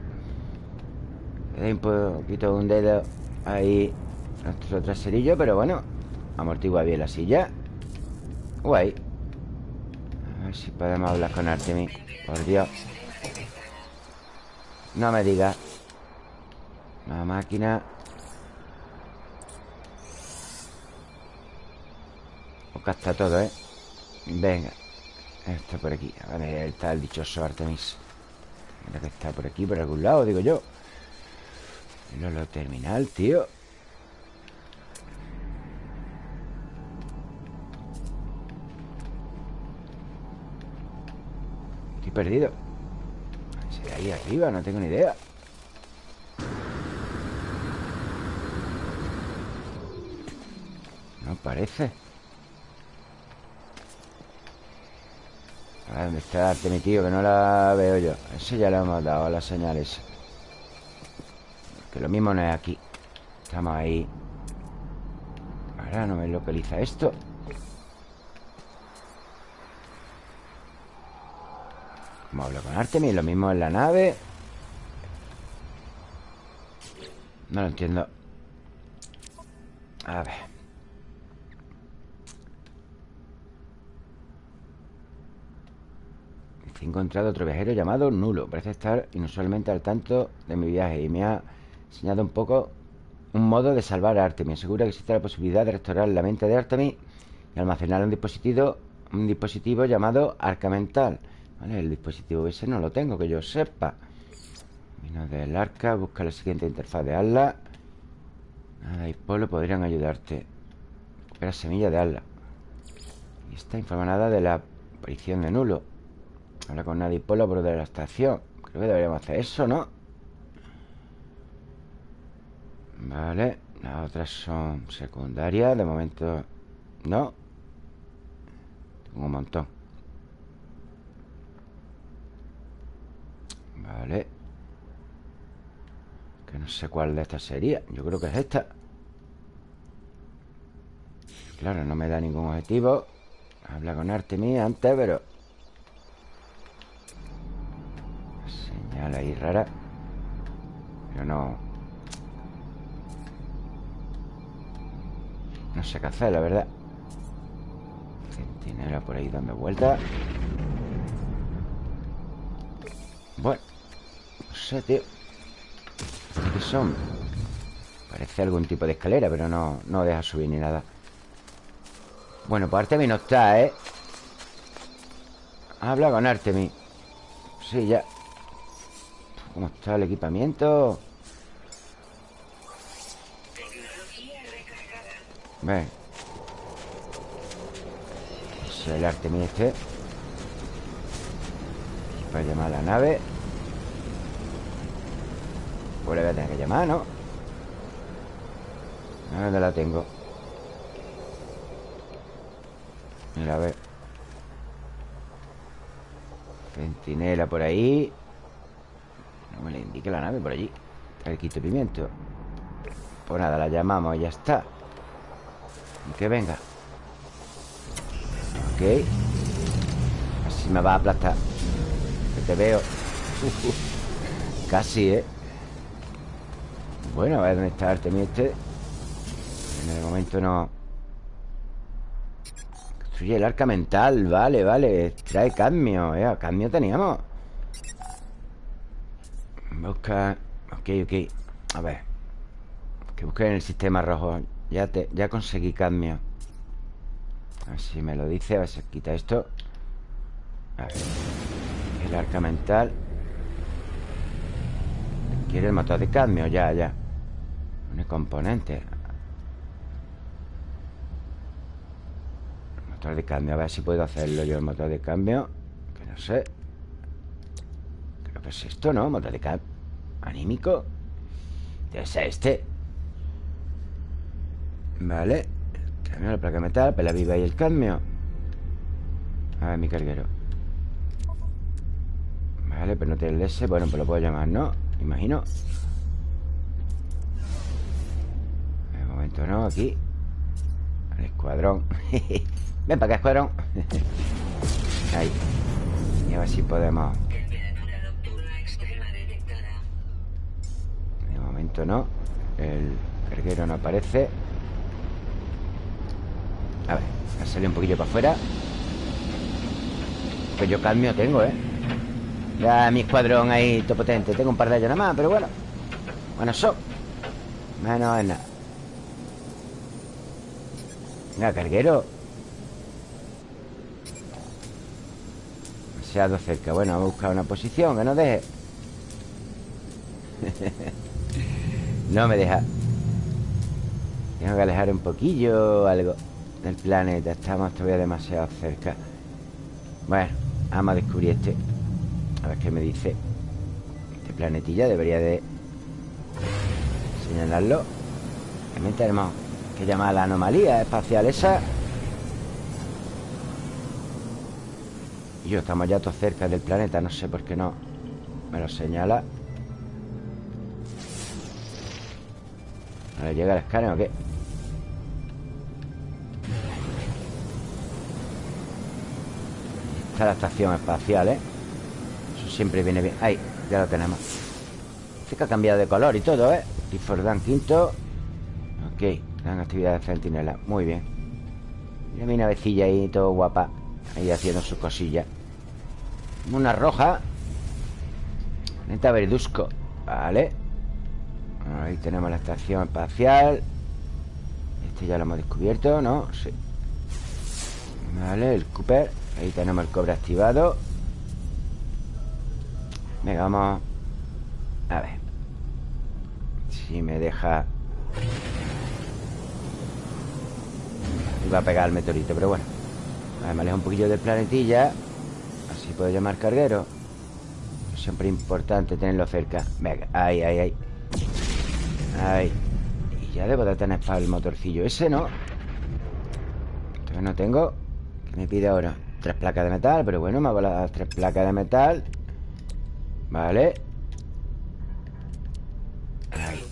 Un poquito un dedo Ahí Nuestro traserillo, pero bueno Amortigua bien la silla. Guay. A ver si podemos hablar con Artemis Por Dios. No me digas la máquina. Acá está todo, ¿eh? Venga Está por aquí. A ver, está el dichoso Artemis. Mira que está por aquí, por algún lado, digo yo. No lo terminal, tío. Estoy perdido. Ahí arriba? No tengo ni idea. No parece A ver, ¿dónde está mi tío? Que no la veo yo. Ese ya le hemos dado las señales Que lo mismo no es aquí. Estamos ahí. Ahora no me localiza esto. Vamos a hablar con Artemis Lo mismo en la nave. No lo entiendo. A ver He encontrado otro viajero llamado Nulo. Parece estar inusualmente al tanto de mi viaje Y me ha enseñado un poco Un modo de salvar a Artemis Asegura que existe la posibilidad de restaurar la mente de Artemis Y almacenar un dispositivo Un dispositivo llamado Arca Mental Vale, el dispositivo ese no lo tengo Que yo sepa. Vino del arca, busca la siguiente interfaz de Atlas. Nada y Polo podrían ayudarte. Recupera semilla de Atlas. Y está informada de la aparición de Nulo Habla con Nadie por de la estación Creo que deberíamos hacer eso, ¿no? Vale Las otras son secundarias De momento no. Tengo un montón. Vale. Que no sé cuál de estas sería. Yo creo que es esta. Claro, no me da ningún objetivo. Habla con Artemis antes, pero Señal ahí rara. Pero no. No sé qué hacer, la verdad. Centinela por ahí dando vueltas Bueno No sé, tío. ¿Qué son? Parece algún tipo de escalera Pero no, no deja subir ni nada. Bueno, pues Artemis no está, ¿eh? Habla con Artemis. Sí, ya ¿Cómo está el equipamiento? Ven Es el Artemis este Para llamar a la nave Pues le voy a tener que llamar, ¿no? ¿Dónde la tengo? Mira, a ver Centinela por ahí No me le indique la nave por allí. El quito pimiento. Pues nada, la llamamos y ya está. Que venga. Ok. Así me va a aplastar. Que te veo. Casi, ¿eh? Bueno, a ver dónde está Artemis este En el momento no. Construye el arca mental. Vale, vale. Trae cadmio ¿eh? Cadmio teníamos Busca Ok, ok A ver Que busque en el sistema rojo ya, te, ya conseguí cadmio. A si me lo dice A ver si quita esto. A ver El arca mental. Quiere el motor de cadmio Ya, ya. Un componente. Motor de cambio A ver si puedo hacerlo yo El motor de cambio Que no sé. Creo que es esto, ¿no? Motor de cambio Anímico. Ser este. Vale. Cambio la placa metal Pela viva y el cambio. A ver, mi carguero. Vale, pero no tiene el S Bueno, pues lo puedo llamar, ¿no? Imagino. De momento no, aquí. El escuadrón. Ven para acá, escuadrón. Ahí. Y a ver si podemos momento no. El carguero no aparece. A ver, a salir un poquillo para afuera. Pues yo cambio tengo, ¿eh? Ya mi escuadrón ahí, todo potente Tengo un par de ellos nada más, pero bueno. Bueno, son Menos es nada. Venga, carguero. Demasiado cerca. Bueno, vamos a buscar una posición que no deje No me deja. Tengo que alejar un poquillo algo del planeta. Estamos todavía demasiado cerca. Bueno, vamos a descubrir este. A ver qué me dice. Planetilla Debería de señalarlo. También tenemos que llamar la anomalía espacial esa. Y yo estamos ya todos cerca del planeta No sé por qué no me lo señala ¿No le llega el escáner o qué? Está la estación espacial, ¿eh? Eso siempre viene bien. Ahí, ya lo tenemos. Dice que ha cambiado de color y todo, ¿eh? Tifordán quinto. Ok, gran actividad de centinela. Muy bien. Mira mi navecilla ahí, todo guapa. Ahí haciendo sus cosillas. Una roja. Neta verduzco. Vale tenemos la estación espacial. Este ya lo hemos descubierto, ¿no? Sí. Vale, el Cooper. Ahí tenemos el cobre activado. Venga, vamos. A ver. Si me deja. Iba a pegar el meteorito, pero bueno. A ver, Me alejo un poquillo del planetilla. Así puedo llamar carguero. Siempre importante tenerlo cerca. Venga, ahí, ahí, ahí Ahí Y ya debo de tener para el motorcillo Ese no Todavía no tengo ¿Qué me pide ahora? Tres placas de metal Pero bueno, me hago las tres placas de metal Vale Ahí.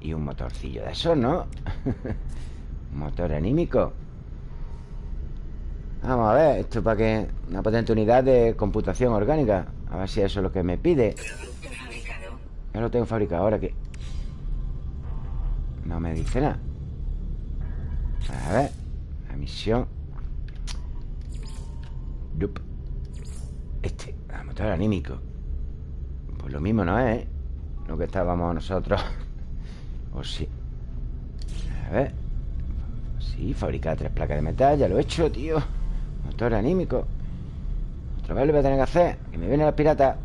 Y un motorcillo de esos, ¿no? Motor anímico Vamos a ver Esto para que... Una potente unidad de computación orgánica A ver si eso es lo que me pide Ya lo tengo fabricado Ahora que... No me dice nada. A ver La misión. Este, el motor anímico. Pues lo mismo no es, ¿eh? Lo que estábamos nosotros. O sí. A ver. Sí, fabricar tres placas de metal Ya lo he hecho, tío. Motor anímico. Otra vez lo voy a tener que hacer Que me vienen los piratas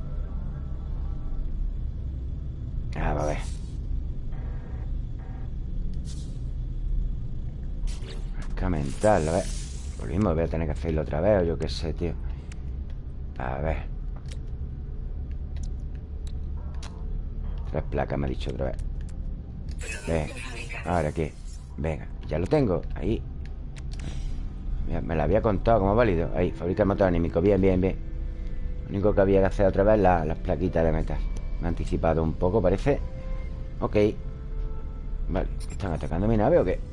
Ah, a ver Mental, a ver Lo mismo voy a tener que hacerlo otra vez O yo qué sé, tío. A ver. Tres placas me ha dicho otra vez. Venga Ahora qué Venga, ya lo tengo Ahí. Me la había contado como válido. Ahí, fabrica el motor anímico. Bien, bien, bien. Lo único que había que hacer otra vez Las plaquitas de metal. Me ha anticipado un poco, parece. Ok. Vale, ¿están atacando mi nave o qué?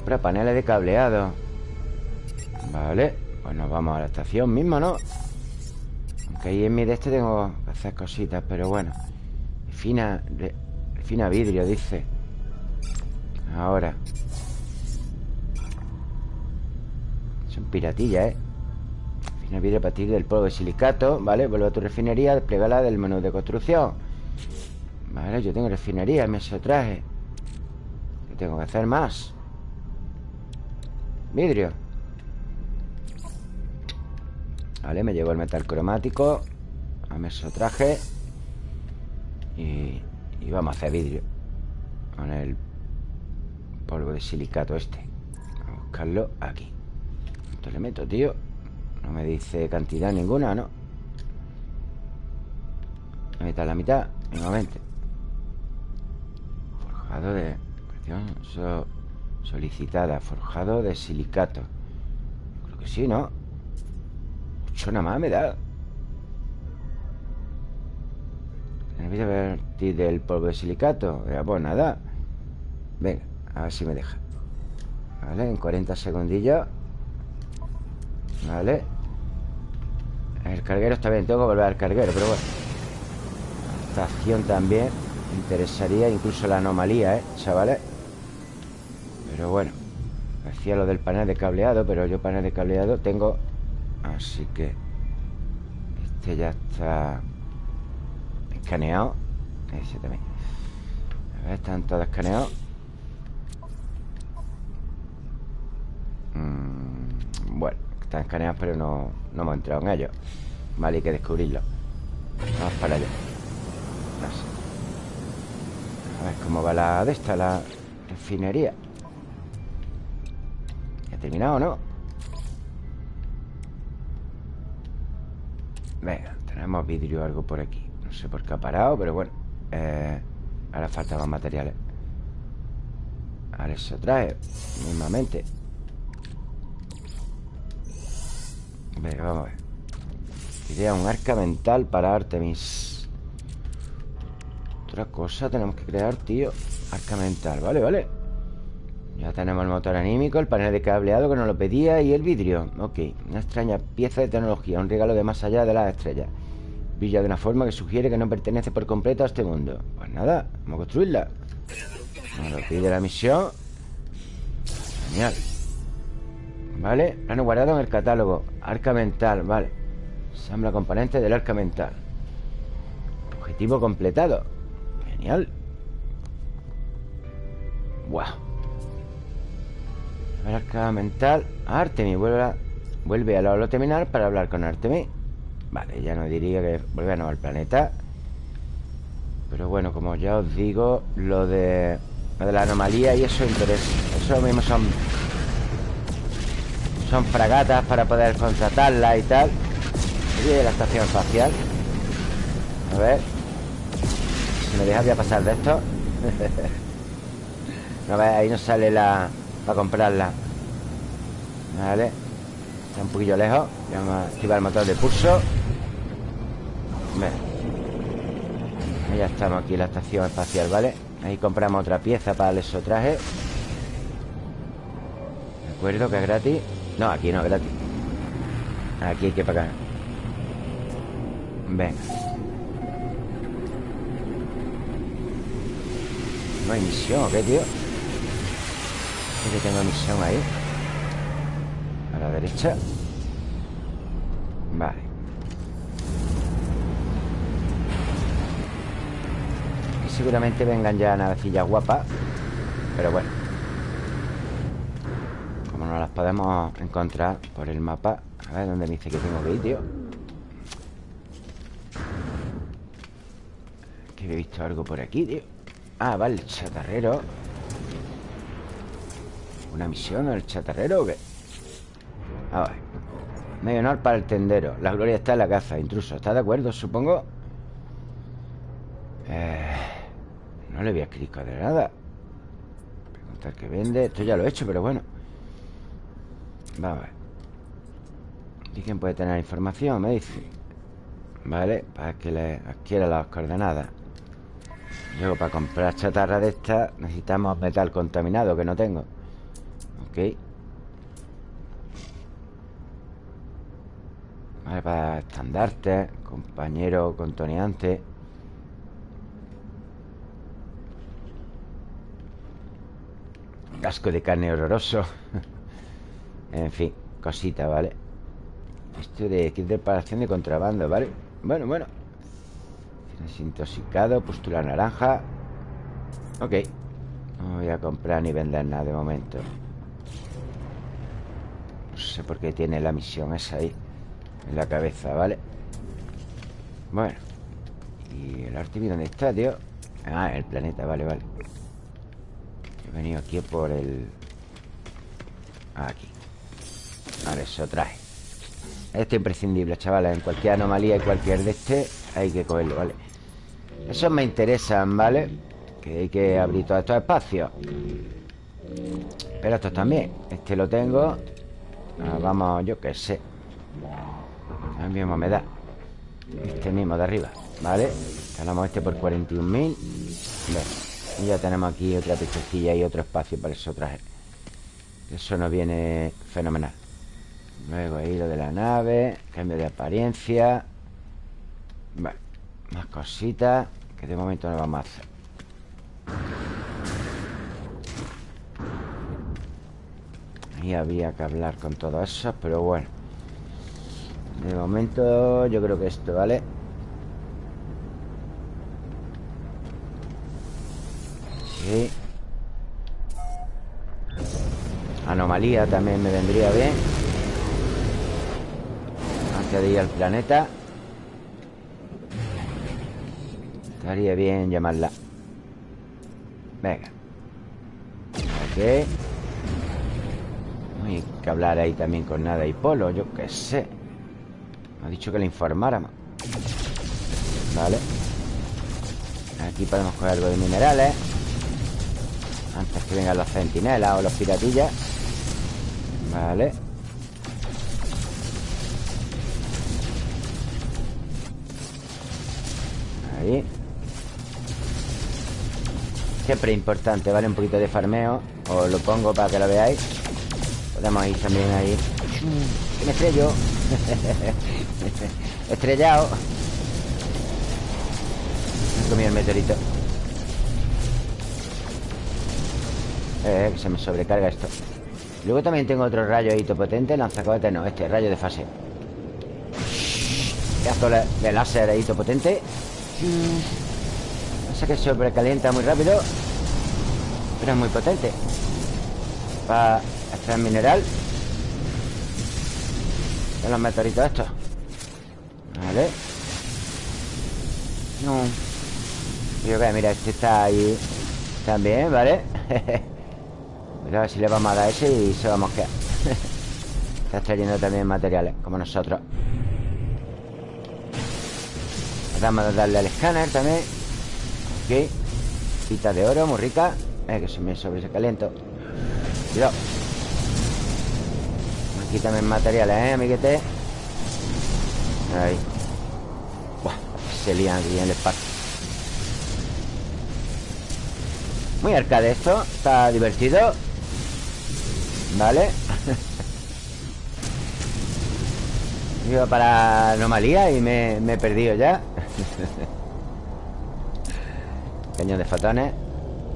Compra paneles de cableado. Vale Pues nos vamos a la estación mismo, ¿no? Aunque ahí en mi de este tengo que hacer cositas Pero bueno. Refina, refina vidrio, dice. Ahora. Piratilla, ¿eh? Final vidrio a partir del polvo de silicato Vale, vuelve a tu refinería Desplegala del menú de construcción. Vale, yo tengo refinería, me traje. ¿Qué tengo que hacer más? Vidrio Vale, me llegó el metal cromático A mesotraje y, y vamos a hacer vidrio Con el polvo de silicato este a buscarlo aquí ¿Cuánto le meto, tío? No me dice cantidad ninguna, ¿no? La mitad, la mitad Nuevamente Forjado de... solicitada Forjado de silicato. Creo que sí, ¿no? Mucho nada más me da. Tenemos vertir del polvo de silicato. Pues nada. Venga, a ver si me deja. Vale, en 40 segundillos. Vale. El carguero está bien Tengo que volver al carguero, pero bueno. Estación también interesaría incluso la anomalía, ¿eh? Chavales Pero bueno Hacía lo del panel de cableado Pero yo panel de cableado tengo Así que Este ya está Escaneado. Ese también. A ver, están todos escaneados. Mm, Bueno están escaneados pero no, no hemos entrado en ellos. Vale, hay que descubrirlo. Vamos para allá. A ver cómo va la de esta, la refinería. ¿Ya ha terminado no? Venga, Tenemos vidrio o algo por aquí. No sé por qué ha parado, pero bueno eh, Ahora faltan más materiales. Ahora se trae Mismamente. Venga, vamos a ver. Idea un arca mental para Artemis. Otra cosa tenemos que crear, tío. Arca mental, vale, vale Ya tenemos el motor anímico El panel de cableado que nos lo pedía Y el vidrio, ok Una extraña pieza de tecnología Un regalo de más allá de las estrellas. Brilla de una forma que sugiere que no pertenece por completo a este mundo. Pues nada, vamos a construirla. Nos lo pide la misión. Genial. Vale, plano guardado en el catálogo. Arca mental, vale. Ensambla componentes del arca mental. Objetivo completado. Genial. Wow El arca mental. Artemis vuelve a, vuelve a la terminal para hablar con Artemis Vale, ya no diría que vuelve a no al planeta. Pero bueno, como ya os digo Lo de Lo de la anomalía y eso interesa Eso mismo son Son fragatas para poder contratarla y tal. De la estación espacial. A ver Si me deja voy a pasar de esto. No ver, ahí no sale la Para comprarla. Vale Está un poquillo lejos. Vamos a activar el motor de pulso. Ya estamos aquí en la estación espacial, ¿vale? Ahí compramos otra pieza para el exotraje. ¿De acuerdo? Que es gratis. No, aquí no es gratis. Aquí hay que pagar. Venga. No hay misión, ¿qué, tío? ¿Es que tengo misión ahí? A la derecha. Vale. Y seguramente vengan ya navecillas guapas Pero bueno. Como no las podemos encontrar por el mapa A ver dónde me dice que tengo que ir, tío. He visto algo por aquí, tío. Ah, vale, chatarrero ¿Una misión el chatarrero o qué? A ver Medio honor para el tendero. La gloria está en la caza, intruso. ¿Está de acuerdo, supongo? Eh, no le voy a escribir de nada. Preguntar qué vende. Esto ya lo he hecho, pero bueno. Vamos a ver. ¿Y quién puede tener información? Me dice. Vale, para que le adquiera las coordenadas. Luego para comprar chatarra de esta Necesitamos metal contaminado Que no tengo Ok. Vale, para estandarte Compañero contoneante. Casco de carne horroroso. En fin, cosita, ¿vale? Esto de kit de reparación de contrabando, ¿vale? Bueno, bueno. Desintoxicado, pústula naranja. Ok. No voy a comprar ni vender nada de momento sé por qué tiene la misión esa ahí En la cabeza, ¿vale? Bueno ¿Y el Artemis dónde está, tío? Ah, el planeta, vale, vale He venido aquí por el... Aquí Vale, eso trae Esto es imprescindible, chavales En cualquier anomalía y cualquier de este Hay que cogerlo, ¿vale? Esos me interesan, ¿vale? Que hay que abrir todos estos espacios Pero estos también Este lo tengo ah, Vamos, yo qué sé. El mismo me da Este mismo de arriba, ¿vale? Calamos este por 41.000 Y ya tenemos aquí otra pechecilla Y otro espacio para eso traje Eso nos viene fenomenal. Luego ahí lo de la nave Cambio de apariencia. Vale Más cositas que de momento no vamos a hacer Y había que hablar con todo eso Pero bueno. De momento yo creo que esto, ¿vale? Sí. Anomalía también me vendría bien. Antes de ir al planeta. Estaría bien llamarla. Venga. Ok hay que hablar ahí también con nada y polo Yo qué sé. Me ha dicho que le informáramos Vale. Aquí podemos coger algo de minerales. Antes que vengan los centinelas o los piratillas. Vale. Ahí. Siempre importante, ¿vale? Un poquito de farmeo. Os lo pongo para que lo veáis Podemos ir también ahí. Que me estrello. Estrellado Me comí el meteorito. Eh, se me sobrecarga esto. Luego también tengo otro rayo ahí potente Lanzacohete no, este rayo de fase. Pedazo de láser ahí potente No sé que sobrecalienta muy rápido Pero es muy potente. Para extraer mineral. De los meteoritos estos Vale. No. Yo que mira, este está ahí También, ¿vale? ver si le vamos a dar ese y se va a mosquear. Está extrayendo también materiales Como nosotros. Vamos a darle al escáner también. Ok. Pita de oro, muy rica. Eh, Que se me sobre ese caliento Cuidado Aquí también materiales, ¿eh, amiguete? Ahí. Se lían aquí en el espacio. Muy arcade esto Está divertido. Vale Iba para anomalía y me, he perdido ya. Cañón de fotones.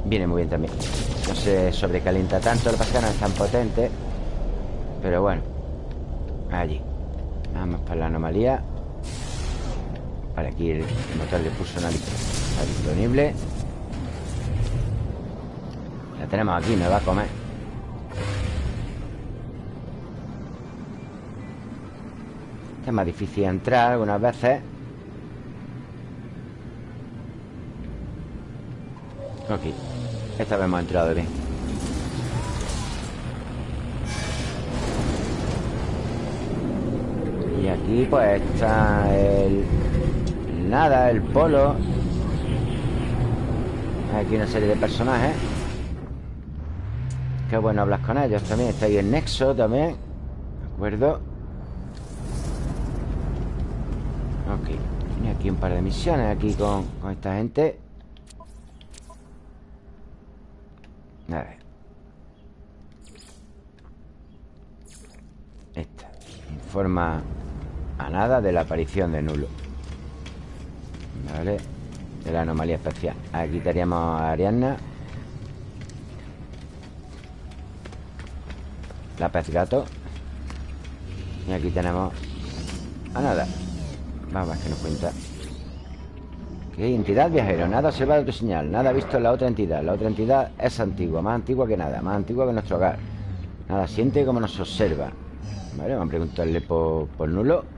Viene muy bien también. No se sobrecalienta tanto El que no es tan potente Pero bueno Allí. Vamos para la anomalía. Vale, aquí el motor le puso una lista. Disponible. La tenemos aquí, me va a comer. Es más difícil entrar algunas veces. Ok. Esta vez hemos entrado bien Y aquí pues está el... Nada, el polo. Aquí una serie de personajes. Qué bueno hablar con ellos también. Está ahí el Nexo también. ¿De acuerdo? Ok. Tiene aquí un par de misiones Aquí con, esta gente. A ver. Esta. Informa a nada de la aparición de nulo Vale De la anomalía especial. Aquí estaríamos a Ariadna. La pez gato. Y aquí tenemos A nada. Vamos, que nos cuenta. ¿Qué entidad viajero? Nada observado tu señal. Nada visto en la otra entidad. La otra entidad es antigua Más antigua que nada Más antigua que nuestro hogar. Nada siente como nos observa. Vale, vamos a preguntarle por nulo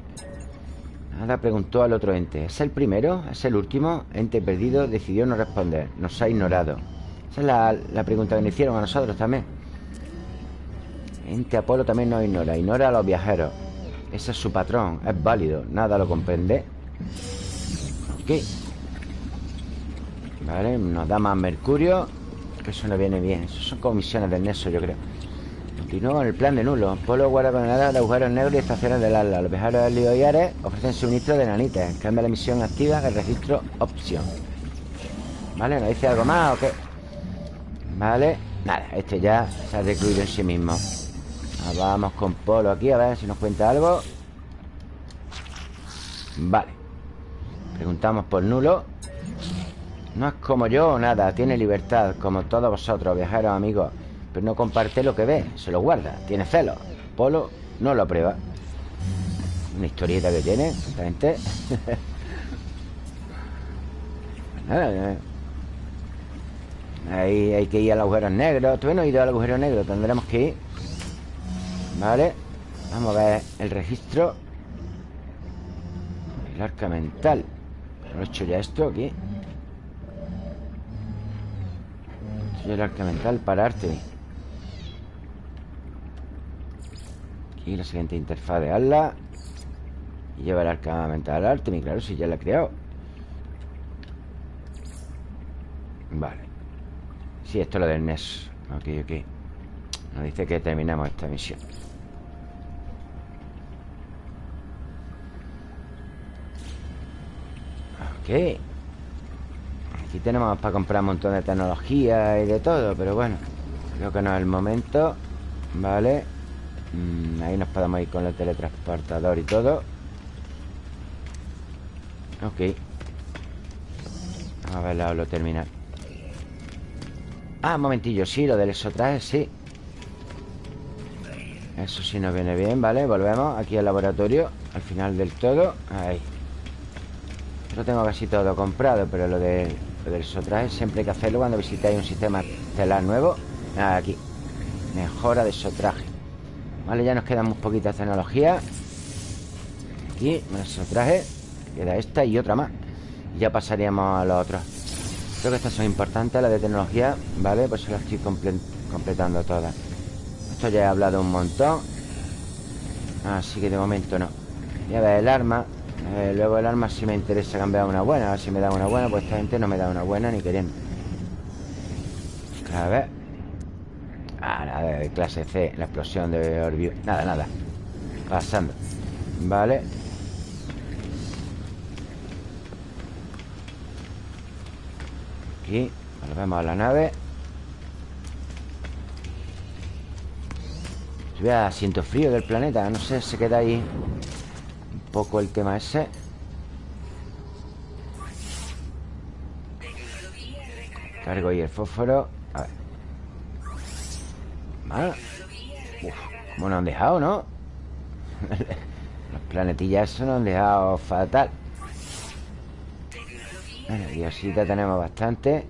Nada preguntó al otro ente. ¿Es el primero? ¿Es el último? Ente perdido decidió no responder. Nos ha ignorado. Esa es la, la pregunta que nos hicieron a nosotros también. Ente Apolo también nos ignora Ignora a los viajeros. Ese es su patrón, es válido Nada lo comprende. Ok. Vale, nos da más mercurio Que eso no viene bien. Eso son comisiones del Neso, yo creo Continúo con el plan de nulo. Polo guarda coordenadas de agujeros negros y estaciones del ala. Los viajeros del Lío y Ares ofrecen suministro de nanites Cambia la misión activa el registro opción. Vale, ¿nos dice algo más o qué? Vale, nada, este ya se ha recluido en sí mismo. Vamos con Polo aquí a ver si nos cuenta algo. Vale. Preguntamos por nulo. No es como yo o nada. Tiene libertad, como todos vosotros, viajeros amigos Pero no comparte lo que ve Se lo guarda, tiene celos Polo no lo aprueba. Una historieta que tiene, exactamente. Ahí hay que ir al agujero negro Todavía no he ido al agujero negro Tendremos que ir. Vale. Vamos a ver el registro. El arca mental. ¿Lo he hecho ya esto aquí? El arca mental para arte Aquí la siguiente interfaz de ala Y lleva el arcamento al Artemis Claro, si ya la he creado. Vale. Sí, esto es lo del NES. Ok, ok. Nos dice que terminamos esta misión. Ok. Aquí tenemos para comprar un montón de tecnología y de todo Pero bueno Creo que no es el momento. Vale mm, Ahí nos podemos ir con el teletransportador y todo. Ok. A ver la lo terminal Ah, un momentillo, sí, lo del exotraje, sí. Eso sí nos viene bien, ¿vale? Volvemos aquí al laboratorio Al final del todo Ahí. Lo tengo casi todo comprado Pero lo, de, lo del exotraje siempre hay que hacerlo Cuando visitáis un sistema estelar nuevo. Aquí. Mejora de exotraje Vale, ya nos queda muy poquita tecnología. Aquí, un exotraje Queda esta y otra más. Y ya pasaríamos a los otros. Creo que estas son importantes, las de tecnología Vale, pues las estoy completando todas. Esto ya he hablado un montón. Así que de momento no. Voy a ver el arma. Eh, Luego el arma si me interesa cambiar una buena A ver si me da una buena Pues esta gente no me da una buena ni queriendo. A ver nada, de clase C La explosión de Orview Nada, nada. Pasando Vale. Aquí Volvemos a la nave. Vea, siento frío del planeta No sé, se queda ahí Un poco el tema ese. Cargo y el fósforo. A ver Vale Uf, ¿Cómo nos han dejado, no? Los planetillas eso nos han dejado fatal. Bueno, diosita tenemos bastante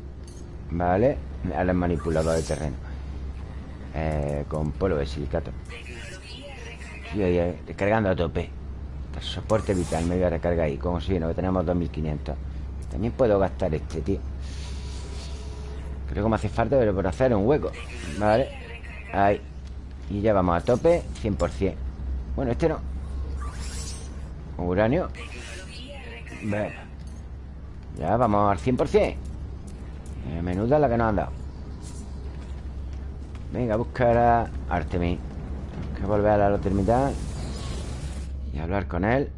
Vale Ahora el manipulador de terreno. Eh, Con polvo de silicato. Sí, descargando a tope. Soporte vital, me voy a recargar ahí. Como si no, que tenemos 2500 También puedo gastar este, tío. Creo que me hace falta Pero por hacer un hueco Vale Ahí Y ya vamos a tope 100% Bueno, este no. Uranio. Bueno ya, vamos al 100% eh, Menuda la que nos han dado. Venga, buscar a Artemis. Tengo que volver a la terminal Y hablar con él.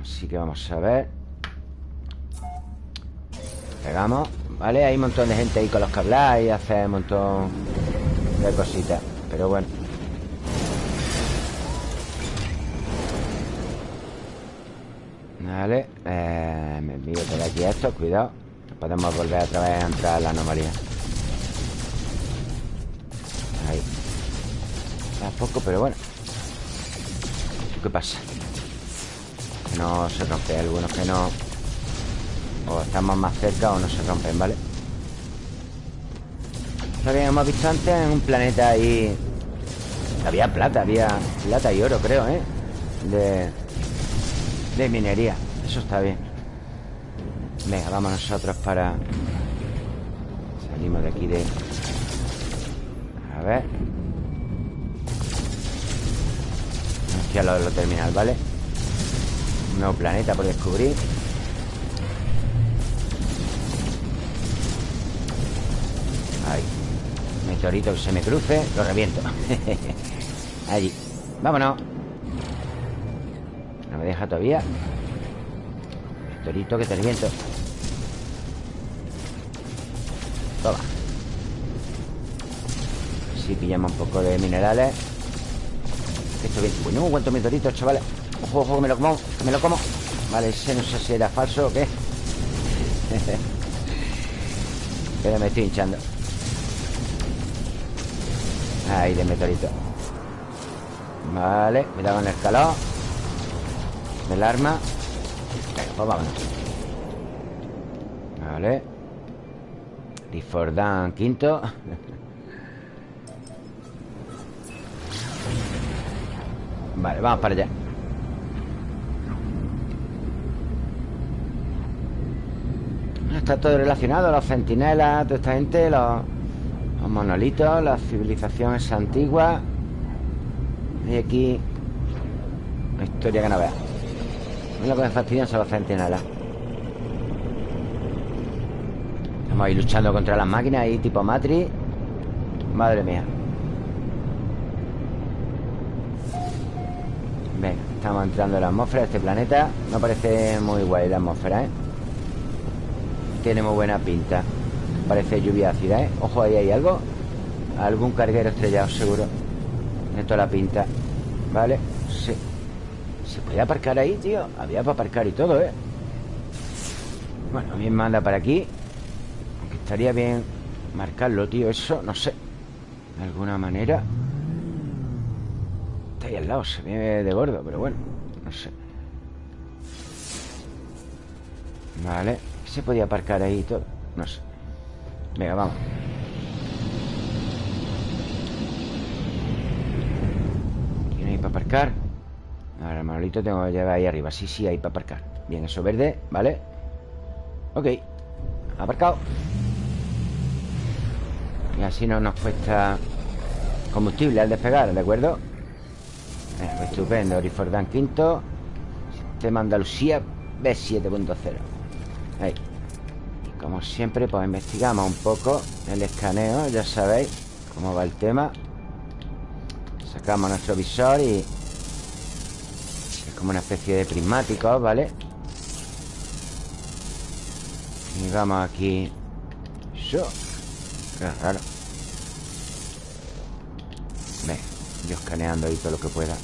Así que vamos a ver. Pegamos Vale, hay un montón de gente ahí con los que hablar Y hacer un montón de cositas Pero bueno. Vale eh, Me envío por aquí esto, cuidado. Podemos volver otra vez a entrar a la anomalía. Ahí. Está poco, pero bueno. ¿Qué pasa? No se rompe Algunos que no. O estamos más cerca o no se rompen, ¿vale? Lo habíamos visto antes en un planeta ahí Había plata, había plata y oro, creo, ¿eh? De, minería. Eso está bien. Venga, vamos nosotros para... Salimos de aquí de... A ver. Aquí a lo de lo terminal, ¿vale? Un nuevo planeta por descubrir. Ahí Meteorito que se me cruce Lo reviento. Allí. Vámonos. No me deja todavía. Meteorito que te reviento. Toma. Si pillamos un poco de minerales. Esto bien. Bueno, cuántos meteoritos, chavales. Ojo, ojo, que me lo como, que me lo como. Vale, ese no sé si era falso o qué. Pero me estoy hinchando Ahí de meteorito Vale, cuidado con el calor Del arma. Venga, pues vámonos. Vale. Fordán quinto. Vale, vamos para allá. Está todo relacionado Los centinelas, toda esta gente Los, monolitos La civilización es antigua. Y aquí Una historia que no vea. Es lo que me fastidian son los centinelas Estamos ahí luchando contra las máquinas ahí tipo Matrix. Madre mía. Venga, estamos entrando en la atmósfera de este planeta. No parece muy guay la atmósfera, ¿eh? Tiene muy buena pinta Parece lluvia ácida, ¿eh? Ojo, ahí hay algo. Algún carguero estrellado, seguro. Tiene toda la pinta. ¿Vale? Sí. ¿Se puede aparcar ahí, tío? Había para aparcar y todo, ¿eh? Bueno, me manda para aquí. Aunque estaría bien marcarlo, tío Eso, no sé. De alguna manera. Está ahí al lado, se ve de gordo Pero bueno, no sé. Vale Se podía aparcar ahí y todo No sé Venga, vamos. ¿Tiene ahí para aparcar? Ahora el monolito tengo que llevar ahí arriba. Sí, sí, ahí para aparcar. Bien, eso verde, ¿vale? Ok. Aparcado. Y así no nos cuesta Combustible al despegar, ¿de acuerdo? Eh, estupendo, Orifordán quinto. Sistema Andalucía B7.0 Ahí como siempre, pues investigamos un poco El escaneo, ya sabéis Cómo va el tema. Sacamos nuestro visor y como una especie de prismático, ¿vale? Y vamos aquí. Yo. Qué raro. Ve, yo escaneando ahí todo lo que pueda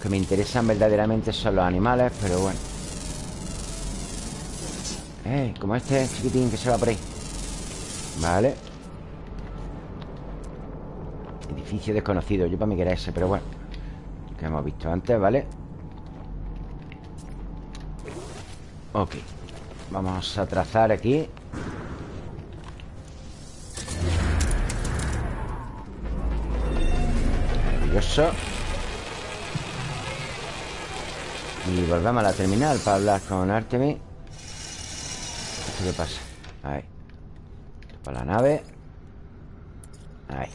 que me interesan verdaderamente son los animales Pero bueno. Eh, como este chiquitín que se va por ahí. Vale. Edificio desconocido Yo para mí que era ese, pero bueno. Que hemos visto antes, ¿vale? Ok. Vamos a trazar aquí. Maravilloso Y volvemos a la terminal Para hablar con Artemis. ¿Esto qué pasa? Ahí. Para la nave. Ahí.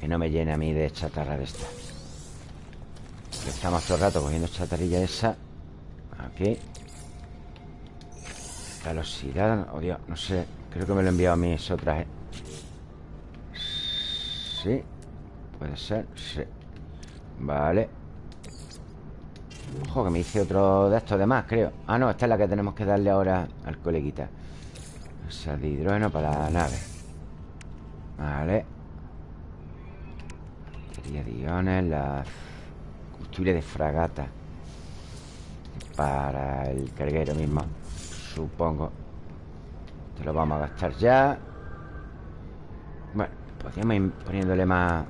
Que no me llene a mí de chatarra de esta. Estamos todo el rato cogiendo chatarrilla esa. Aquí. Velocidad Oh Dios, no sé. Creo que me lo he enviado a mí ese traje Sí. Puede ser, sí. Vale Ojo, que me hice otro de estos de más, creo Ah, no, esta es la que tenemos que darle ahora al coleguita Esa de hidrógeno para la nave Vale Batería de iones, la combustible de fragata para el carguero mismo, supongo. Te lo vamos a gastar ya. Bueno, podríamos ir poniéndole más,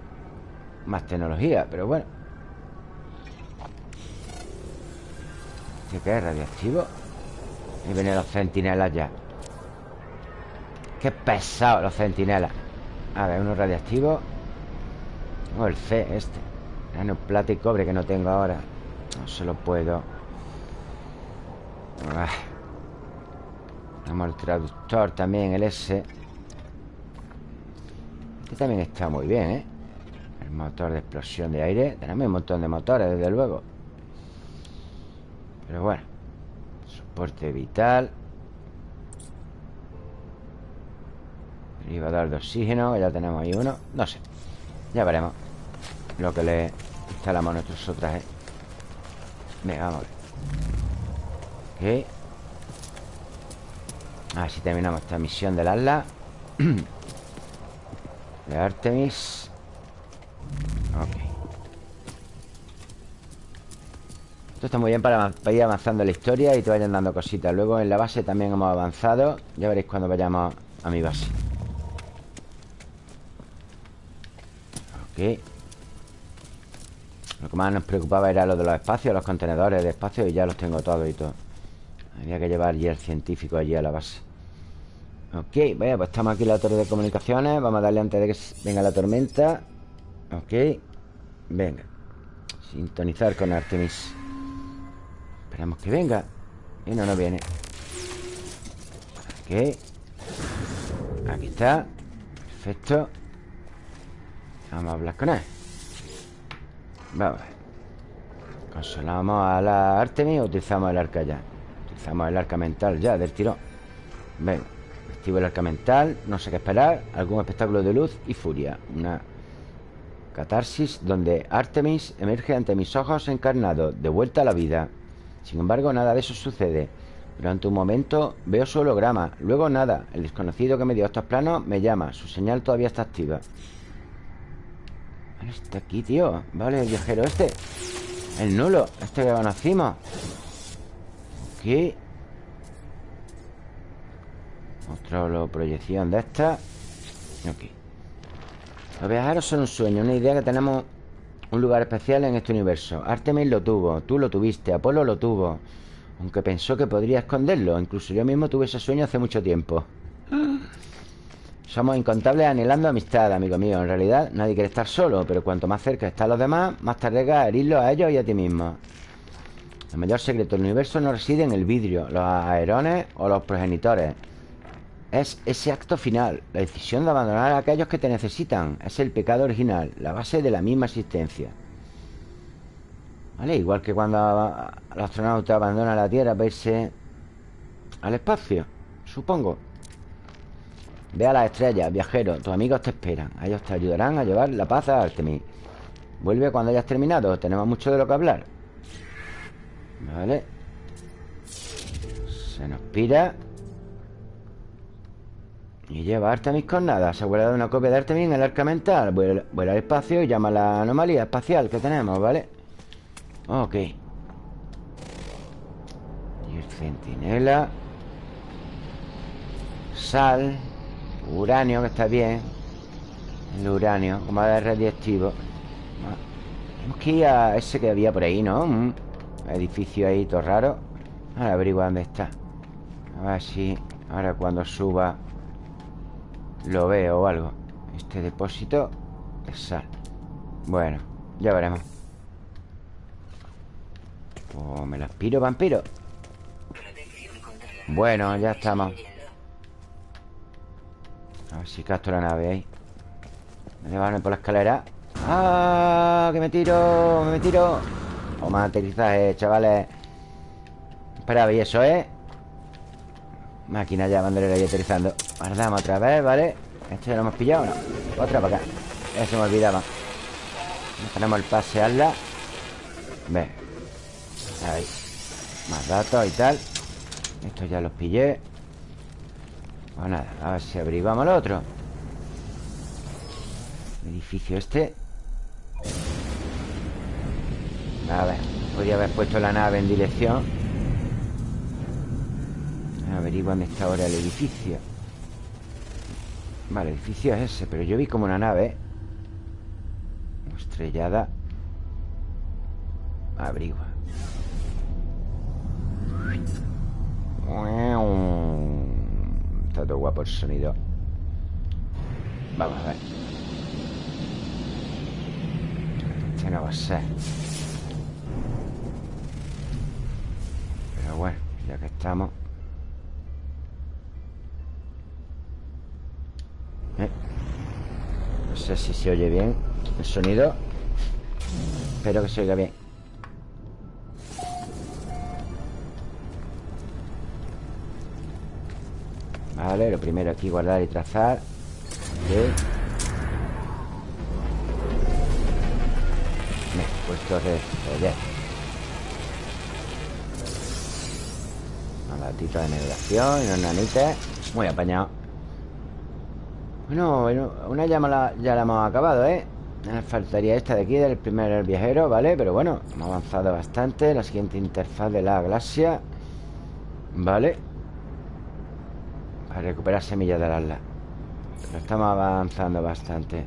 más tecnología, pero bueno. ¿Este qué es? ¿Radiactivo? Y vienen los centinelas ya. Qué pesado los centinelas. A ver, uno radiactivo. Tengo el C este Nano plata y cobre que no tengo ahora No se lo puedo Tenemos el traductor también, el S Este también está muy bien, ¿eh? El motor de explosión de aire Tenemos un montón de motores, desde luego Pero bueno Soporte vital. Derivador de oxígeno Ya tenemos ahí uno. No sé ya veremos. Lo que le instalamos a nuestros otras ¿eh? Venga, vamos a ver. Ok Así terminamos esta misión del Atlas. De Artemis. Ok Esto está muy bien para, ir avanzando la historia Y te vayan dando cositas. Luego en la base también hemos avanzado. Ya veréis cuando vayamos a mi base. Lo que más nos preocupaba era lo de los espacios Los contenedores de espacio Y ya los tengo todos y todo. Había que llevar ya el científico allí a la base. Ok, bueno, pues estamos aquí en la torre de comunicaciones. Vamos a darle antes de que venga la tormenta. Ok. Venga. Sintonizar con Artemis Esperamos que venga. Y no nos viene. Ok Aquí está. Perfecto. Vamos a hablar con él. Vamos ¿Consolamos a la Artemis utilizamos el arca ya? Utilizamos el arca mental ya, del tirón. Venga Activo el arca mental No sé qué esperar. Algún espectáculo de luz y furia. Una catarsis donde Artemis emerge ante mis ojos encarnados De vuelta a la vida Sin embargo, nada de eso sucede. Durante un momento veo su holograma. Luego nada. El desconocido que me dio estos planos me llama. Su señal todavía está activa. Está aquí, tío. Vale, el viajero este. El nulo Este que conocimos. Aquí. Otra proyección de esta. Aquí. Los viajeros son un sueño Una idea que tenemos un lugar especial en este universo. Artemis lo tuvo Tú lo tuviste Apolo lo tuvo. Aunque pensó que podría esconderlo Incluso yo mismo tuve ese sueño hace mucho tiempo. Somos incontables anhelando amistad, amigo mío. En realidad nadie quiere estar solo Pero cuanto más cerca están los demás Más te arriesgas a herirlos a ellos y a ti mismo. El mayor secreto del universo no reside en el vidrio Los aerones o los progenitores Es ese acto final La decisión de abandonar a aquellos que te necesitan Es el pecado original La base de la misma existencia ¿Vale? Igual que cuando el astronauta abandona la Tierra para irse al espacio, supongo. Ve a las estrellas, viajero. Tus amigos te esperan. Ellos te ayudarán a llevar la paz a Artemis. Vuelve cuando hayas terminado. Tenemos mucho de lo que hablar. Vale. Se nos pira. Y lleva Artemis con nada. Se ha guardado una copia de Artemis en el arca mental. Vuela, al espacio y llama a la anomalía espacial que tenemos, ¿vale? Ok Y el centinela Sal Uranio, que está bien El uranio, como de radiactivo Tenemos que ir a ese que había por ahí, ¿no? Un edificio ahí todo raro Ahora averiguar dónde está A ver si ahora cuando suba Lo veo o algo Este depósito de sal Bueno, ya veremos pues me la aspiro, vampiro Bueno, ya estamos A ver si casto la nave ahí Me llevan por la escalera ¡Ah! ¡Que me tiro! ¡Me tiro! Más aterrizaje, chavales Espera, y eso, ¿eh? Máquina ya, bandolera ahí aterrizando. Guardamos otra vez, ¿vale? ¿Esto ya lo hemos pillado no? Otra para acá. Eso me olvidaba. Tenemos el pasearla Ve. Ahí. Más datos y tal. Estos ya los pillé. Pues nada, a ver si averiguamos lo otro. Edificio este. A ver Podría haber puesto la nave en dirección Averiguan dónde está ahora el edificio. Vale, el edificio es ese Pero yo vi como una nave Estrellada Averigua Está todo guapo el sonido. Vamos a ver. Este no va a ser. Pero bueno, ya que estamos ¿Eh? No sé si se oye bien el sonido Espero que se oiga bien. Vale, lo primero aquí guardar y trazar. Ok. Puesto de joder. Una latita de navegación y unos nanites Muy apañado Bueno, una ya, la, ya la hemos acabado, ¿eh? Faltaría esta de aquí, del primer viajero, ¿vale? Pero bueno, hemos avanzado bastante La siguiente interfaz de la galaxia Vale a recuperar semillas del ala Pero estamos avanzando bastante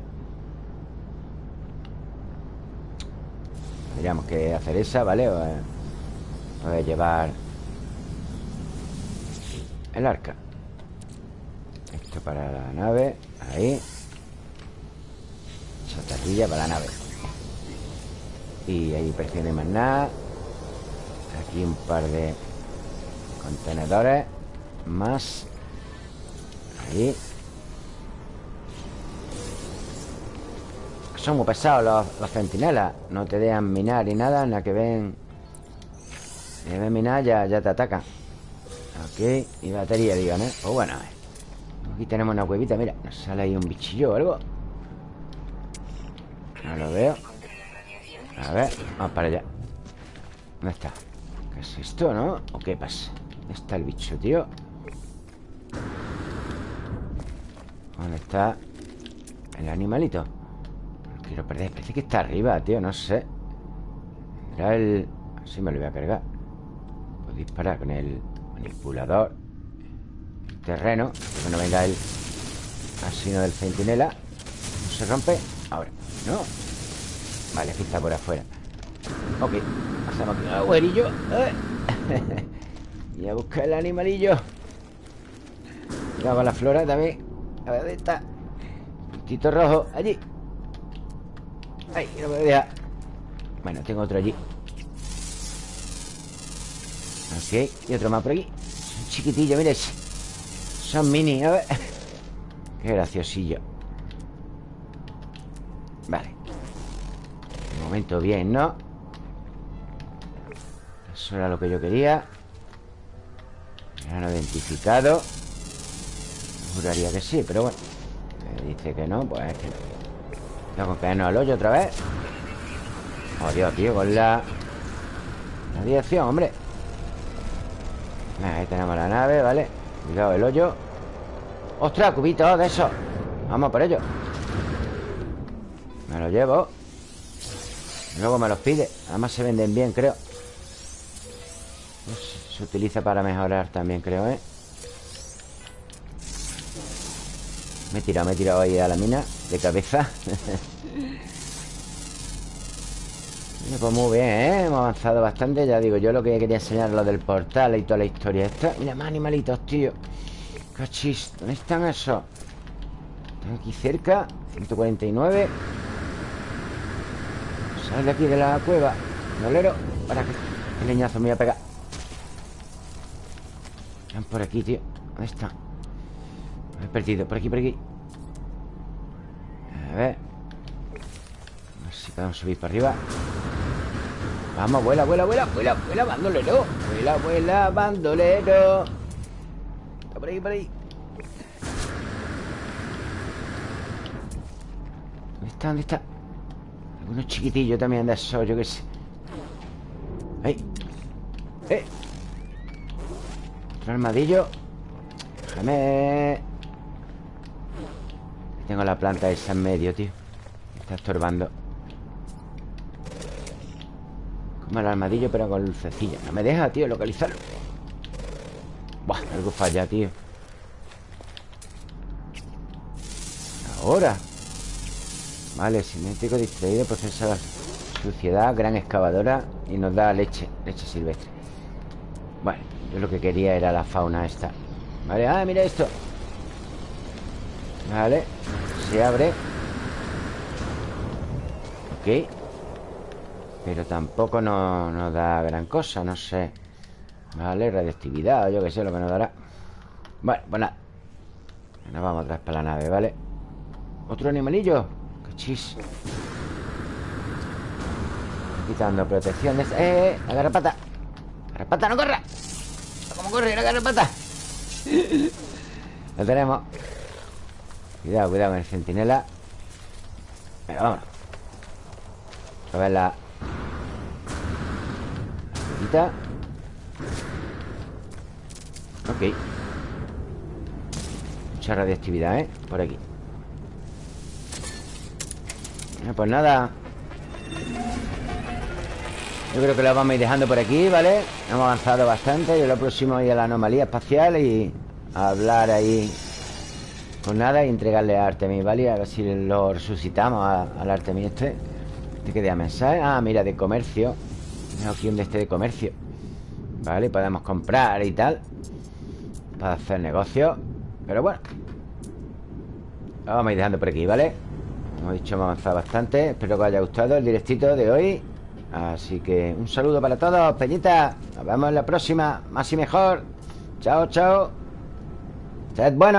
Tendríamos que hacer esa, ¿vale? Voy a llevar El arca Esto para la nave Ahí. Chatarrilla para la nave. Y ahí hay más nada. Aquí un par de Contenedores Más. Son muy pesados los, centinelas. No te dejan minar ni nada Nada que ven. Si ven minar ya, ya te atacan. Ok, y batería, digan, ¿eh? Pues bueno, Aquí tenemos una cuevita, mira Nos sale ahí un bichillo o algo No lo veo A ver, vamos para allá ¿Dónde está? ¿Qué es esto, no? ¿O qué pasa? ¿Dónde está el bicho, tío? ¿Dónde está el animalito? No quiero perder Parece que está arriba, tío, no sé Era el... Así me lo voy a cargar Puedo disparar con el manipulador Terreno Que no venga el asino del centinela. No se rompe Ahora, no Vale, aquí está por afuera. Ok Hacemos aquí. Un agujerillo eh. Y a buscar el animalillo. Cuidado con la flora también. A ver, ¿dónde está? Puntito rojo, allí. Ay, no me Bueno, tengo otro allí. Ok, y otro más por aquí. Son chiquitillos, mire Son mini, a ver. Qué graciosillo. Vale. De momento bien, ¿no? Eso era lo que yo quería. No identificado. Juraría que sí, pero bueno. Me dice que no, pues es que no. Tengo que caernos al hoyo otra vez. Oh, Dios, tío, con la La dirección, hombre Ahí tenemos la nave, ¿vale? Cuidado el hoyo ¡Ostras, cubitos de eso! Vamos por ello. Me lo llevo. Luego me los pide. Además se venden bien, creo. Se utiliza para mejorar también, creo, ¿eh? Me he tirado, me he tirado ahí a la mina De cabeza. Pues muy bien, ¿eh? Hemos avanzado bastante. Ya digo, yo lo que quería enseñar Lo del portal y toda la historia esta. Mira, más animalitos, tío Cachis, ¿dónde están esos? Están aquí cerca 149 Sal de aquí de la cueva Dolero Para que el leñazo me voy a pegar. Están por aquí, tío ¿Dónde están? Me he perdido Por aquí, por aquí. A ver. A ver si podemos subir para arriba. Vamos, vuela, vuela, vuela, vuela, vuela, bandolero. Vuela, vuela, bandolero Está por ahí, por ahí ¿Dónde está? ¿Dónde está? Algunos chiquitillos también de esos, yo qué sé ¡Ey! ¡Eh! Otro armadillo Déjame Tengo la planta esa en medio, tío Me está estorbando Como el armadillo pero con lucecilla No me deja, tío, localizarlo Buah, algo falla, tío. Ahora. Vale, cinético distraído Procesa suciedad Gran excavadora Y nos da leche Leche silvestre. Bueno, yo lo que quería era la fauna esta. Vale, ah, mira esto. Vale Se abre. Ok. Pero tampoco nos, da gran cosa, no sé Vale, radioactividad yo que sé lo que nos dará Bueno, pues nada Nos vamos atrás para la nave, ¿vale? ¿Otro animalillo? ¡Qué Quitando protección ¡Eh, eh! ¡La garrapata! ¡Garrapata, no corra! ¿Cómo corre la garrapata? Lo tenemos Cuidado, cuidado con el centinela Venga, vámonos A ver la Ok Mucha radiactividad, ¿eh? Por aquí Pues nada Yo creo que lo vamos a ir dejando por aquí, ¿vale? Hemos avanzado bastante Y lo próximo ir a la anomalía espacial Y hablar ahí Con nada y entregarle a Artemis, ¿vale? A ver si lo resucitamos al Artemis este ¿Este qué día mensaje? Ah, mira, de comercio tengo aquí un de este de comercio Vale, podemos comprar y tal. Para hacer negocio. Pero bueno. Vamos a ir dejando por aquí, ¿vale? Como he dicho, hemos avanzado bastante. Espero que os haya gustado el directito de hoy. Así que un saludo para todos, Peñita. Nos vemos en la próxima. Más y mejor. Chao, chao. Sed bueno